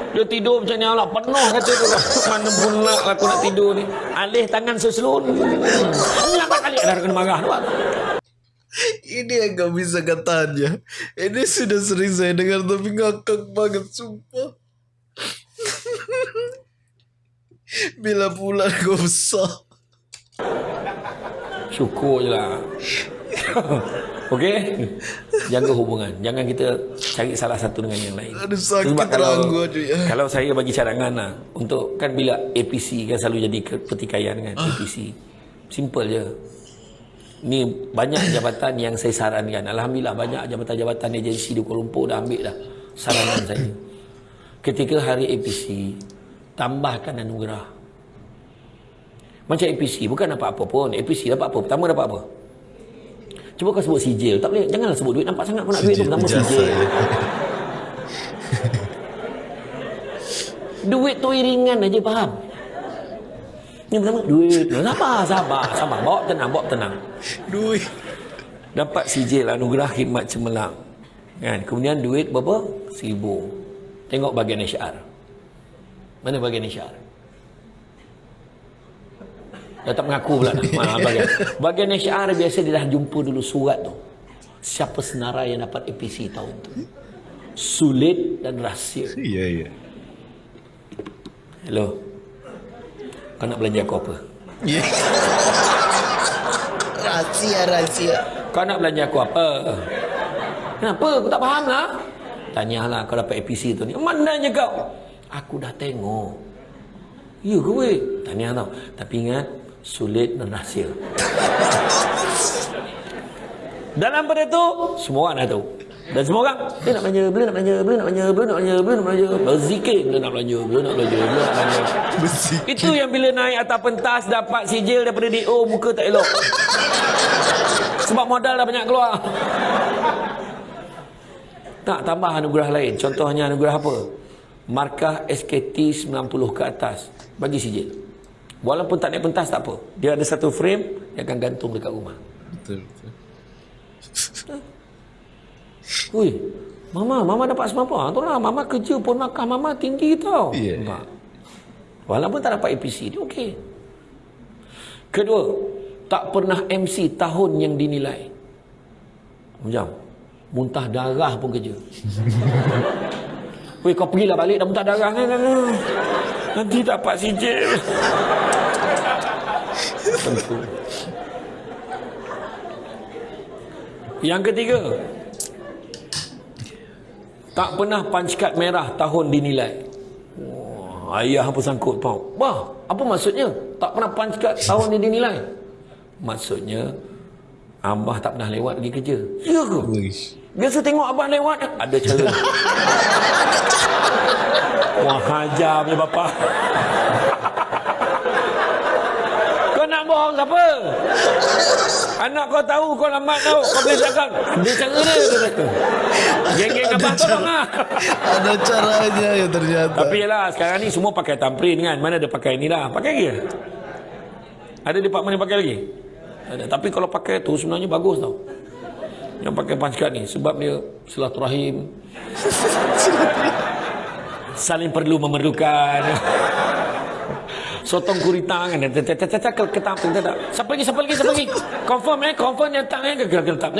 Dia tidur macam ni Allah penuh kata tu. Mana pula aku nak tidur ni. Alih tangan seselun. Berapa kali dah kena marah tu. Ini yang gak bisa katanya. Ini sudah sering saya dengar tapi ngakak banget, sumpah. Bila pula kau besar. Syukur je lah. Okey? Jaga hubungan. Jangan kita cari salah satu dengan yang lain. Aduh sakit Sebab kalau, ranggu aduh ya. kalau saya bagi cadangan lah. Untuk kan bila APC kan selalu jadi pertikaian kan. Ah. APC. Simple je. Ni banyak jabatan yang saya sarankan. Alhamdulillah banyak jabatan-jabatan agensi di Kuala Lumpur dah ambil dah saranan saya. Ketika hari APC, tambahkan anugerah. Macam APC, bukan dapat apa pun. APC dapat apa? Pertama dapat apa? Cuba kau sebut sijil. Tak boleh. Janganlah sebut duit. Nampak sangat kau nak duit tu. Ijazah sijil. ya. Duit tu iringan aja faham. Yang pertama duit. Sabar, sabar, sabar. Bawa tenang, bawa tenang. Duit. Dapat sijil anugerah khidmat cemerlang. Kan? Kemudian duit berapa? Seribu. Tengok bagian HR. Mana bagian HR? Dah tak mengaku pula. Ha, bagian. bagian HR biasa dia dah jumpa dulu surat tu. Siapa senarai yang dapat APC tahun tu. Sulit dan rahsia. Iya, iya. Hello. Kau nak belanja aku apa? Iya. Rahasia, rahasia. Kau nak belanja aku apa? Kenapa? Aku tak faham lah. Tanyalah kau dapat APC tu ni. Mananya kau? Aku dah tengok. Ya ke weh? Tanya tau. Tapi ingat, sulit dan rahsia. Dalam pada tu, semua orang dah tahu. Dan semua orang, dia nak belanja, beliau nak belanja, beliau nak belanja, beliau nak belanja, beliau nak belanja. Berzikir, beliau nak belanja, beliau nak belanja, beliau nak belanja. Itu yang bila naik atas pentas dapat sijil daripada DO muka tak elok. Sebab modal dah banyak keluar. Tak tambah anugerah lain. Contohnya anugerah apa? Markah SKT 90 ke atas. Bagi sijil. Walaupun tak naik pentas tak apa. Dia ada satu frame yang akan gantung dekat rumah. Betul, betul. Ui, Mama, Mama dapat apa? Tu lah, Mama kerja pun markah Mama tinggi tau. Nampak? Walaupun tak dapat APC, dia okey. Kedua, tak pernah MC tahun yang dinilai. Macam, muntah darah pun kerja. Weh, kau pergilah balik dah muntah darah. Nah. Nanti dapat sijil. Yang ketiga, tak pernah card merah tahun dinilai. Wah, ayah apa sangkut tau. Wah, apa maksudnya? Tak pernah card tahun dia dinilai. Maksudnya, Abah tak pernah lewat pergi kerja. Ya ke? Biasa tengok Abah lewat, ada cara. Wah, hajar punya bapa. kau nak bohong siapa? Anak kau tahu kau lambat tau. Kau boleh cakap. Dia cara dia. dia kata. Geng-geng Abah tolong lah. Ada caranya ya ternyata. Tapi yalah, sekarang ni semua pakai thumbprint kan. Mana ada pakai ni lah. Pakai ke? Ada department yang pakai lagi? Ada. Tapi kalau pakai tu sebenarnya bagus tau. Yang pakai card ni. Sebab dia silaturahim. Saling perlu memerlukan. Sotong gurita kan. Ketap. Siapa lagi, siapa lagi, siapa lagi. Confirm eh, confirm yang tak eh. Ketap.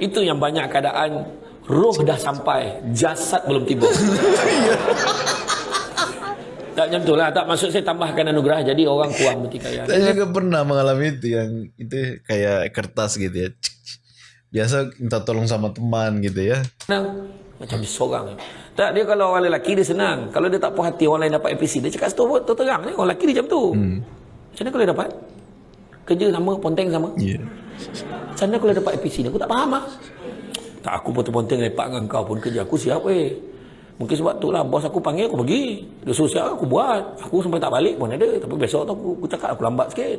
Itu yang banyak keadaan roh dah sampai, jasad belum tiba. tak macam tu lah. Tak maksud saya tambahkan anugerah. Jadi orang kurang bertikaian. Saya juga pernah mengalami itu yang itu kayak kertas gitu ya. Biasa minta tolong sama teman gitu ya. Nah, macam seorang. Tak, dia kalau orang lelaki dia senang. Kalau dia tak puas hati orang lain dapat APC, dia cakap tu tu terang ni. Orang lelaki dia macam tu. Hmm. Macam mana kalau dia dapat? Kerja sama, ponteng sama. Yeah. Macam mana kalau dia dapat APC ni? Aku tak faham lah. Tak, aku ponteng-ponteng lepak dengan kau pun kerja. Aku siap weh. Mungkin sebab tu lah bos aku panggil aku pergi. Dia suruh siap aku buat. Aku sampai tak balik pun ada. Tapi besok tu aku, aku cakap aku lambat sikit.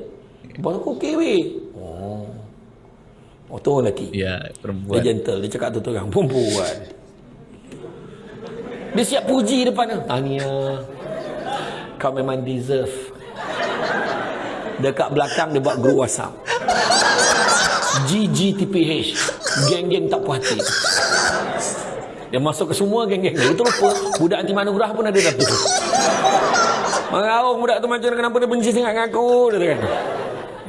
Bos aku okey weh. Oh. Oh tu orang lelaki. Ya, perempuan. Dia gentle. Dia cakap tu terang. Perempuan. Dia siap puji depan tu. Tania. Kau memang deserve. Dekat belakang dia buat group WhatsApp. GGTPH. Geng-geng tak puas hati. Dia masuk ke semua geng-geng. Dia itu lupa. Budak anti manugrah pun ada dah tu. Mengarung budak tu macam kenapa dia benci sangat dengan aku. Dia kan.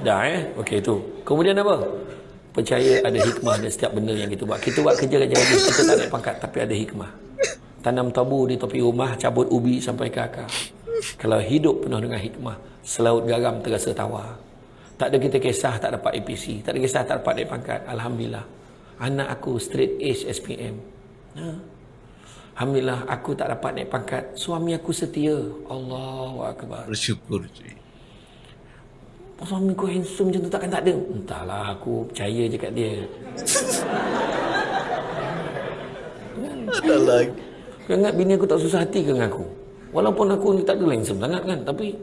Dah eh. Okey tu. Kemudian apa? Percaya ada hikmah dan setiap benda yang kita buat. Kita buat kerja-kerja lagi. Kita tak naik pangkat. Tapi ada hikmah tanam tabu di tepi rumah, cabut ubi sampai ke akar. Kalau hidup penuh dengan hikmah, selaut garam terasa tawar. Tak ada kita kisah tak dapat APC, tak ada kisah tak dapat naik pangkat. Alhamdulillah. Anak aku straight H SPM. Ha? Alhamdulillah aku tak dapat naik pangkat. Suami aku setia. Allahu akbar. Bersyukur cuy. Suami aku handsome macam tu takkan tak ada. Entahlah aku percaya je kat dia. ada lagi. Kau ingat bini aku tak susah hati ke dengan aku? Walaupun aku ni tak ada lain sangat kan. Tapi,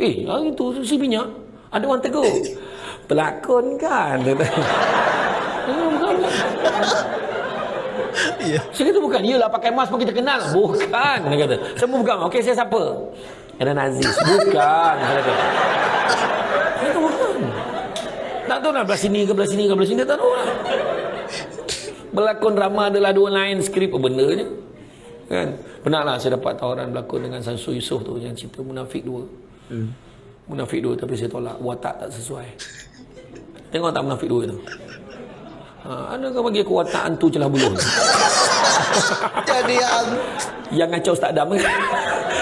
eh, hari tu si minyak. Ada orang tegur. Pelakon kan? Ya, Ya. Saya kata bukan. Yelah pakai mask pun kita kenal. Bukan. Dia kata. Saya bukan. Okey, saya siapa? Ada Nazis. Bukan. Saya kata. Saya kata bukan. Tak tahu nak belah sini ke belah sini ke belah sini. Tak tahu lah. Berlakon drama adalah dua lain skrip apa benda je kan pernahlah saya dapat tawaran berlakon dengan Sansu Yusof tu yang cerita munafik dua hmm. munafik dua tapi saya tolak watak tak sesuai tengok tak munafik dua tu ha, ada kau bagi aku watak antu celah buluh jadi yang yang ngacau tak dam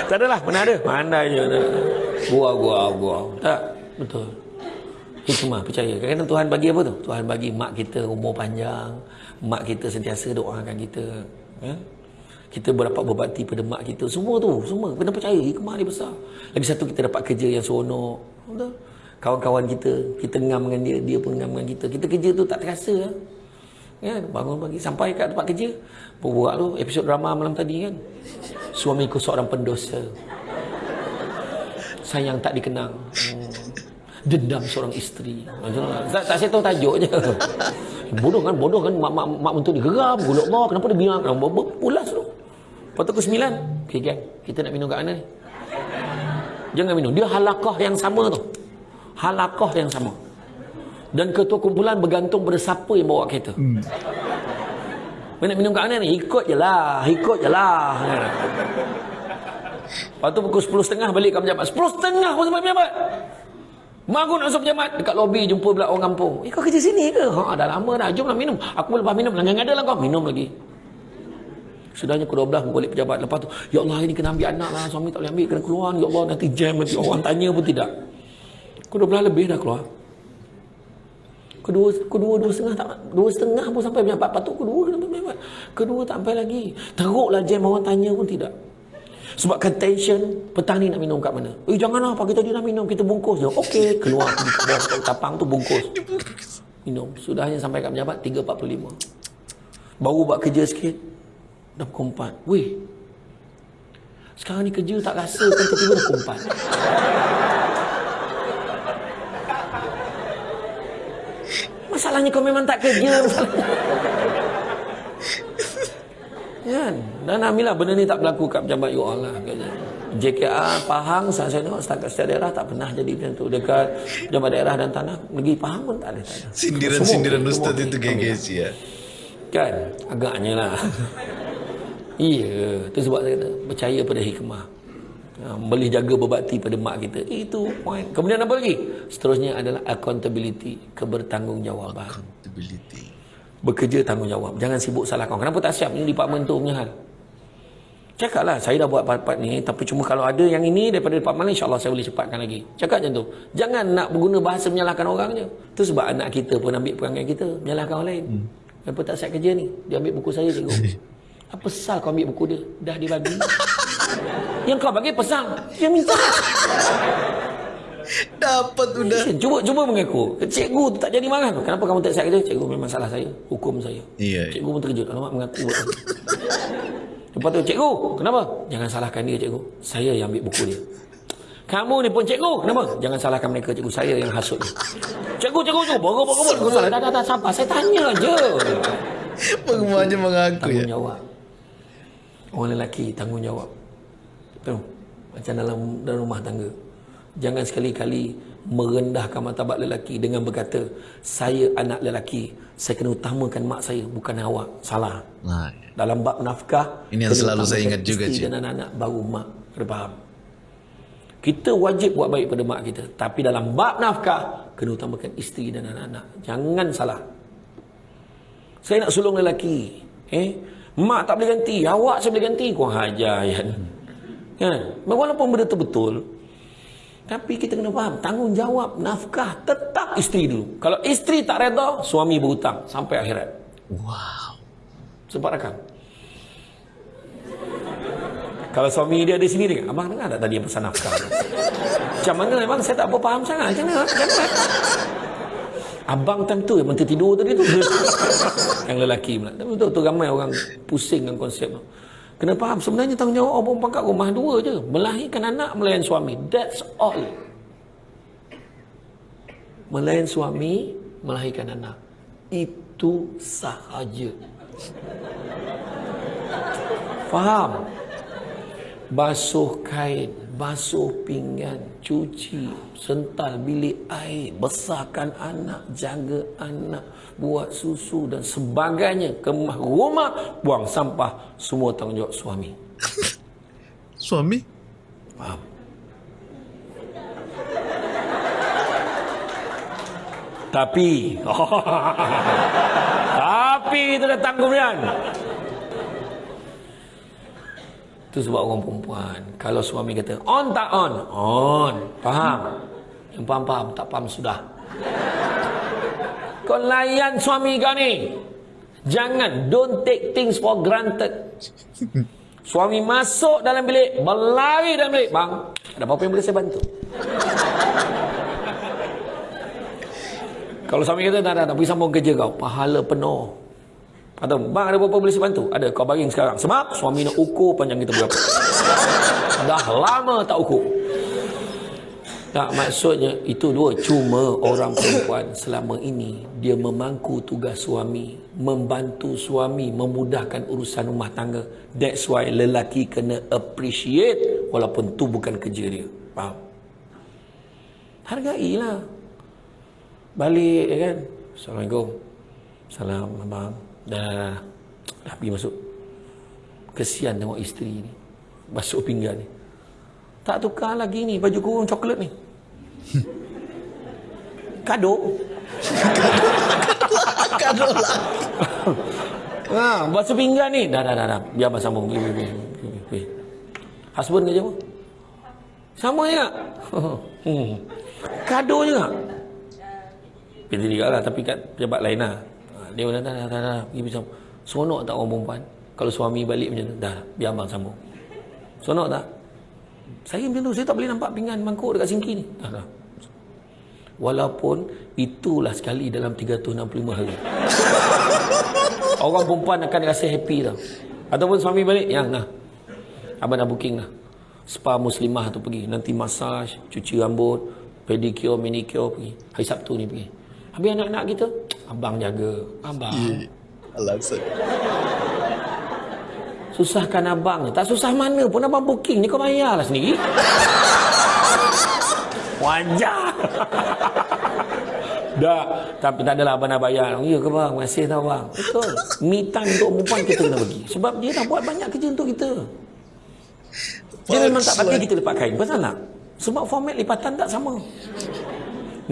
tak adalah mana ada. Mana je gua gua gua tak betul. Hikmah percaya. Kerana Tuhan bagi apa tu? Tuhan bagi mak kita umur panjang. Mak kita sentiasa doakan kita. Ya? kita berdapat berbakti pada mak kita. Semua tu semua. Kena percaya. Hikmah dia besar. Lagi satu kita dapat kerja yang seronok. Betul? Kawan-kawan kita kita ngam dengan dia dia pun ngam dengan kita. Kita kerja tu tak terasa kan ya, bangun pagi sampai kat tempat kerja buat tu episod drama malam tadi kan suamiku seorang pendosa sayang tak dikenang hmm. dendam seorang isteri tak, tak saya tahu tajuk je bodoh kan bodoh kan mak mak mak mentua digeram gulak Allah kenapa dia bilang pulas tu Lepas tu ke sembilan. Okay. Kita nak minum kat mana ni? Jangan minum. Dia halakah yang sama tu. Halakah yang sama. Dan ketua kumpulan bergantung pada siapa yang bawa kereta. Hmm. Nak minum kat mana ni? Ikut je lah. Ikut je lah. Lepas tu pukul sepuluh setengah balik ke pejabat. Sepuluh setengah pun sampai pejabat. Mak nak masuk pejabat. Dekat lobi jumpa pula orang kampung. Eh kau kerja sini ke? Ha, dah lama dah. Jomlah minum. Aku lepas minum. Langgan ada lah kau. Minum lagi. Sudahnya pukul 12 balik pejabat. Lepas tu, Ya Allah ini kena ambil anak lah. Suami tak boleh ambil. Kena keluar. Ya Allah nanti jam. Nanti orang tanya pun tidak. Pukul 12 lebih dah keluar. Kedua, kedua, dua setengah tak, dua setengah pun sampai pejabat. Patut kedua kena sampai pejabat. Kedua tak sampai lagi. Teruklah jam orang tanya pun tidak. Sebab tension, petang ni nak minum kat mana? Eh janganlah pagi tadi nak minum, kita bungkus je. Okey, keluar tapang tu bungkus. Minum. Sudahnya sampai kat pejabat 3.45. Baru buat kerja sikit, dah pukul 4. Weh. Sekarang ni kerja tak rasa kan tiba-tiba dah pukul 4. Masalahnya kau memang tak kerja. kan? Dan Alhamdulillah benda ni tak berlaku kat pejabat you all lah. JKA, Pahang, saya tengok setakat setiap daerah tak pernah jadi macam tu. Dekat pejabat daerah dan tanah, negeri Pahang pun tak ada. Sindiran-sindiran Ustaz itu gengges ya. Kan? Agaknya lah. Iya, itu sebab saya kata percaya pada hikmah. Ha, boleh jaga berbakti pada mak kita. Itu point. Kemudian apa lagi? Seterusnya adalah accountability, kebertanggungjawaban. Accountability. Bekerja tanggungjawab. Jangan sibuk salah kawan. Kenapa tak siap? Ini department tu punya hal. Cakaplah, saya dah buat part-part ni, tapi cuma kalau ada yang ini daripada department ni, insyaAllah saya boleh cepatkan lagi. Cakap macam tu. Jangan nak berguna bahasa menyalahkan orang je. Itu sebab anak kita pun ambil perangai kita, menyalahkan orang lain. Hmm. Kenapa tak siap kerja ni? Dia ambil buku saya, cikgu. Apa sal kau ambil buku dia? Dah dia bagi. Yang kau bagi pesan. Dia minta. Dapat sudah. Cuba cuba mengaku. Cikgu tu tak jadi marah tu. Kenapa kamu tak siap kerja? Cikgu memang salah saya. Hukum saya. Iya. Cikgu pun terkejut. Alamak mengaku. Lepas tu, cikgu, kenapa? Jangan salahkan dia, cikgu. Saya yang ambil buku dia. Kamu ni pun cikgu, kenapa? Jangan salahkan mereka, cikgu. Saya yang hasut dia. Cikgu, cikgu, cikgu. Baru, baru, baru. Salah. Dah, dah, dah. Sabar. Saya tanya je. Pengembangannya mengaku ya. Tanggungjawab. Orang lelaki, tanggungjawab. Tu. Macam dalam dalam rumah tangga. Jangan sekali-kali merendahkan martabat lelaki dengan berkata, saya anak lelaki, saya kena utamakan mak saya, bukan awak. Salah. Nah, Dalam bab nafkah, Ini yang selalu saya ingat juga, Cik. dan anak-anak, baru mak. Kena faham. Kita wajib buat baik pada mak kita. Tapi dalam bab nafkah, kena utamakan isteri dan anak-anak. Jangan salah. Saya nak sulung lelaki. Eh? Mak tak boleh ganti. Awak saya boleh ganti. Kau hajar, Yan. Kan? Walaupun benda tu betul. Tapi kita kena faham. Tanggungjawab nafkah tetap isteri dulu. Kalau isteri tak reda, suami berhutang. Sampai akhirat. wow. Sempat rakam. Kalau suami dia ada sini dia, abang dengar tak tadi yang pesan nafkah? tu?" Macam mana memang saya tak apa faham sangat. Macam mana? Macam mana? Abang time tu yang menteri tidur tadi tu. yang lelaki pula. Tapi betul tu ramai orang pusing dengan konsep tu. Kena faham sebenarnya tanggungjawab orang perempuan kat rumah dua je. Melahirkan anak, melayan suami. That's all. Melayan suami, melahirkan anak. Itu sahaja. Faham? Basuh kain, basuh pinggan, cuci, sental bilik air, besarkan anak, jaga anak, buat susu dan sebagainya. Kemah rumah, buang sampah, semua tanggungjawab suami. Suami? Faham? Tapi Tapi itu datang kemudian Itu sebab orang perempuan Kalau suami kata on tak on On Faham Yang faham-faham tak faham sudah Kau layan suami kau ni. Jangan Don't take things for granted. Suami masuk dalam bilik Berlari dalam bilik. Bang Ada apa-apa yang boleh saya bantu? Kalau suami kata tak, tak, tak pergi sambung kerja kau. Pahala penuh. Atau bang ada apa-apa boleh saya bantu? Ada kau baring sekarang. Sebab suami nak ukur panjang kita berapa. Dah lama tak ukur Tak maksudnya itu dua. Cuma orang perempuan selama ini Dia memangku tugas suami Membantu suami Memudahkan urusan rumah tangga. That's why lelaki kena appreciate Walaupun tu bukan kerja dia. Faham? Hargailah. Balik ya kan? Assalamualaikum. Salam abang. Dah dah pergi masuk. Kesian tengok isteri ni. Basuh pinggan ni. Tak tukar lagi ni Baju kurung coklat ni Kado Kado lah. ha, Basuh pinggan ni Dah dah dah, dah. Biar abang sambung pergi, pergi, pergi, pergi. Husband kerja apa? Sama je tak? hmm. Kado je tak? Pilih juga lah Tapi kat pejabat lain lah Ha, Dia dah dah dah dah, dah. Pergi pisang Seronok tak orang perempuan Kalau suami balik macam tu Dah biar abang sambung Seronok tak? Saya macam tu Saya tak boleh nampak pinggan mangkuk dekat sinki ni Dah dah Walaupun itulah sekali dalam 365 hari. Orang perempuan akan rasa happy tau. Ataupun suami balik, yang nah. Abang dah booking lah. Spa muslimah tu pergi. Nanti massage, cuci rambut, pedicure, manicure pergi. Hari Sabtu ni pergi. Habis anak-anak kita, abang jaga. Abang. Alasan. Susahkan abang. Tak susah mana pun abang booking ni kau bayarlah sendiri. Wajar. Dah, tapi tak adalah abang nak bayar. Ya ke bang? Kasih tau bang. Betul. Time untuk perempuan kita kena bagi. Sebab dia dah buat banyak kerja untuk kita. Dia memang tak bagi kita lipat kain. Pasal nak? Sebab format lipatan tak sama.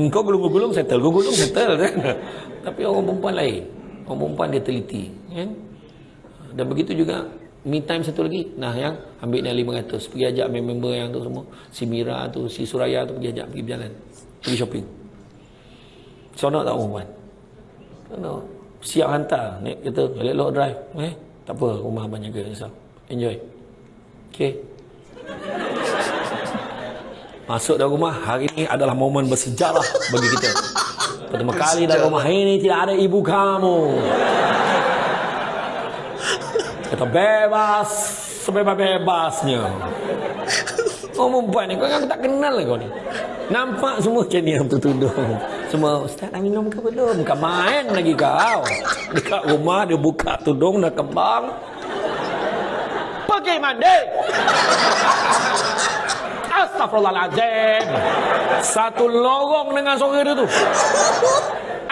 Kau gulung-gulung settle, kau gulung settle kan. Tapi orang perempuan lain. Orang perempuan dia teliti, kan? Dan begitu juga me time satu lagi. Nah, yang ambil ni 500. Pergi ajak member yang tu semua. Si Mira tu, si Suraya tu pergi ajak pergi berjalan. Pergi shopping. Seronok tak perempuan? Seronok. Siap hantar. Naik kereta, balik lock drive. Eh, tak apa, rumah abang jaga. Enjoy. Okay. Masuk dalam rumah, hari ini adalah momen bersejarah bagi kita. Pertama kali dalam rumah ini tidak ada ibu kamu. Kita bebas, sebebas-bebasnya. Oh, perempuan ni, kau kan tak kenal lah kau ni. Nampak semua macam ni yang tertudung. Semua, Ustaz dah minum ke belum? Bukan main lagi kau. Dekat rumah dia buka tudung dah kembang. Pergi mandi. Astagfirullahaladzim. Satu lorong dengan suara dia tu.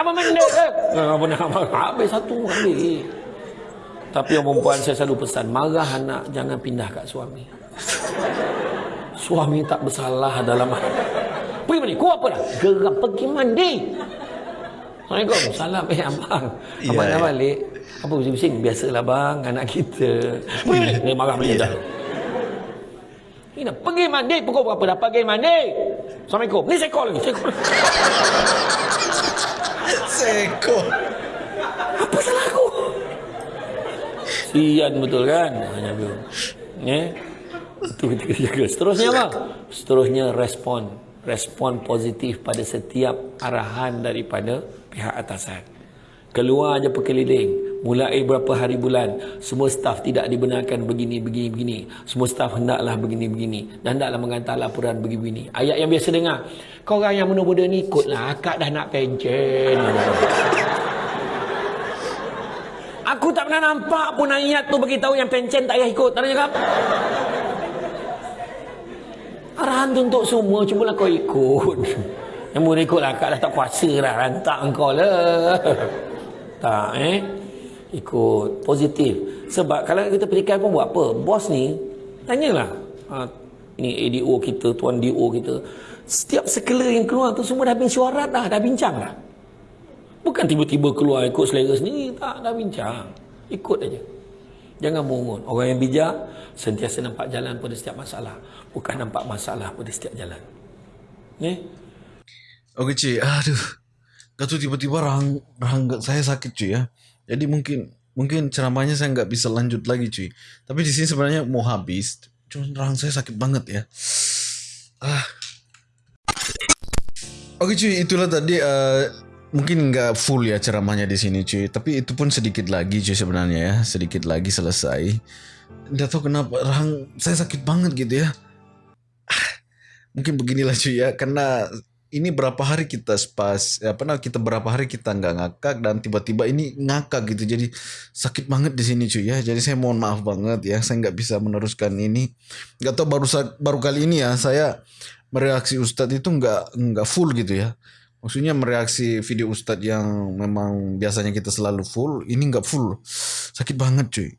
Apa mandi? Eh? Apa nak Habis satu ambil. Tapi yang perempuan saya selalu pesan, marah anak jangan pindah kat suami. Suami tak bersalah dalam Pergi mandi. Kau apa dah? Gerak pergi mandi. Assalamualaikum. Salam. Eh, abang. Abang yeah. dah balik. Apa bising-bising? Biasalah bang, anak kita. Pergi mandi. Dia marah balik yeah. dah. Ini pergi mandi. Pukul berapa dah pergi mandi? Assalamualaikum. Ni sekol lagi. Sekol. sekol. Apa salah aku? Sian betul kan? Hanya tu. Eh? Itu kita jaga. Seterusnya apa? Seterusnya respon. Respon positif pada setiap arahan daripada pihak atasan. Keluar aja perkeliling. Mulai berapa hari bulan. Semua staf tidak dibenarkan begini, begini, begini. Semua staf hendaklah begini, begini. Dan hendaklah mengantar laporan begini, begini. Ayat yang biasa dengar. Kau orang yang muda-muda ni ikutlah. Akak dah nak pencen. Pernah nampak pun ayat tu bagi tahu yang pencen tak payah ikut. Tak ada cakap. Arahan tu untuk semua. Cubalah kau ikut. Yang boleh ikut lah. Kak dah tak kuasa dah. Rantak kau lah. Tak eh. Ikut. Positif. Sebab kalau kita perikai pun buat apa? Bos ni. Tanyalah. Ha, ini ADO kita. Tuan DO kita. Setiap sekela yang keluar tu semua dah suara dah. Dah bincang dah. Bukan tiba-tiba keluar ikut selera sendiri. Tak, dah bincang. Ikut aja. Jangan mungut. Orang yang bijak, sentiasa nampak jalan pada setiap masalah. Bukan nampak masalah pada setiap jalan. Ni? Okey, cik. Aduh. Kata tiba-tiba rahang, rahang saya sakit, cuy ya. Jadi mungkin mungkin ceramahnya saya nggak bisa lanjut lagi, cuy. Tapi di sini sebenarnya mau habis. Cuma rahang saya sakit banget ya. Ah. Oke cuy, itulah tadi uh, mungkin nggak full ya ceramahnya di sini cuy. Tapi itu pun sedikit lagi cuy sebenarnya ya. Sedikit lagi selesai. Nggak tahu kenapa rahang saya sakit banget gitu ya. Mungkin beginilah cuy ya. Karena ini berapa hari kita spas ya pernah kita berapa hari kita nggak ngakak dan tiba-tiba ini ngakak gitu. Jadi sakit banget di sini cuy ya. Jadi saya mohon maaf banget ya. Saya nggak bisa meneruskan ini. Nggak tahu baru baru kali ini ya saya mereaksi Ustadz itu nggak nggak full gitu ya Maksudnya mereaksi video Ustadz yang memang biasanya kita selalu full, ini nggak full. Sakit banget cuy.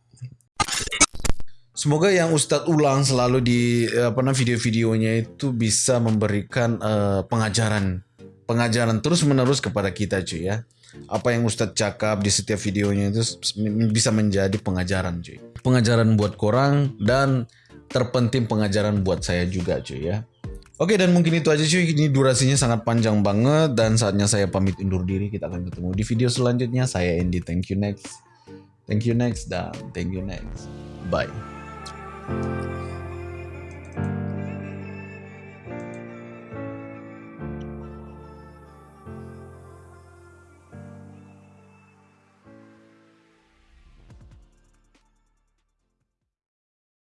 Semoga yang Ustadz ulang selalu di apa namanya video-videonya itu bisa memberikan uh, pengajaran pengajaran terus menerus kepada kita cuy ya. Apa yang Ustadz cakap di setiap videonya itu bisa menjadi pengajaran cuy. Pengajaran buat korang dan terpenting pengajaran buat saya juga cuy ya. Oke dan mungkin itu aja cuy. Ini durasinya sangat panjang banget dan saatnya saya pamit undur diri. Kita akan ketemu di video selanjutnya. Saya Andy. Thank you next. Thank you next dan thank you next. Bye.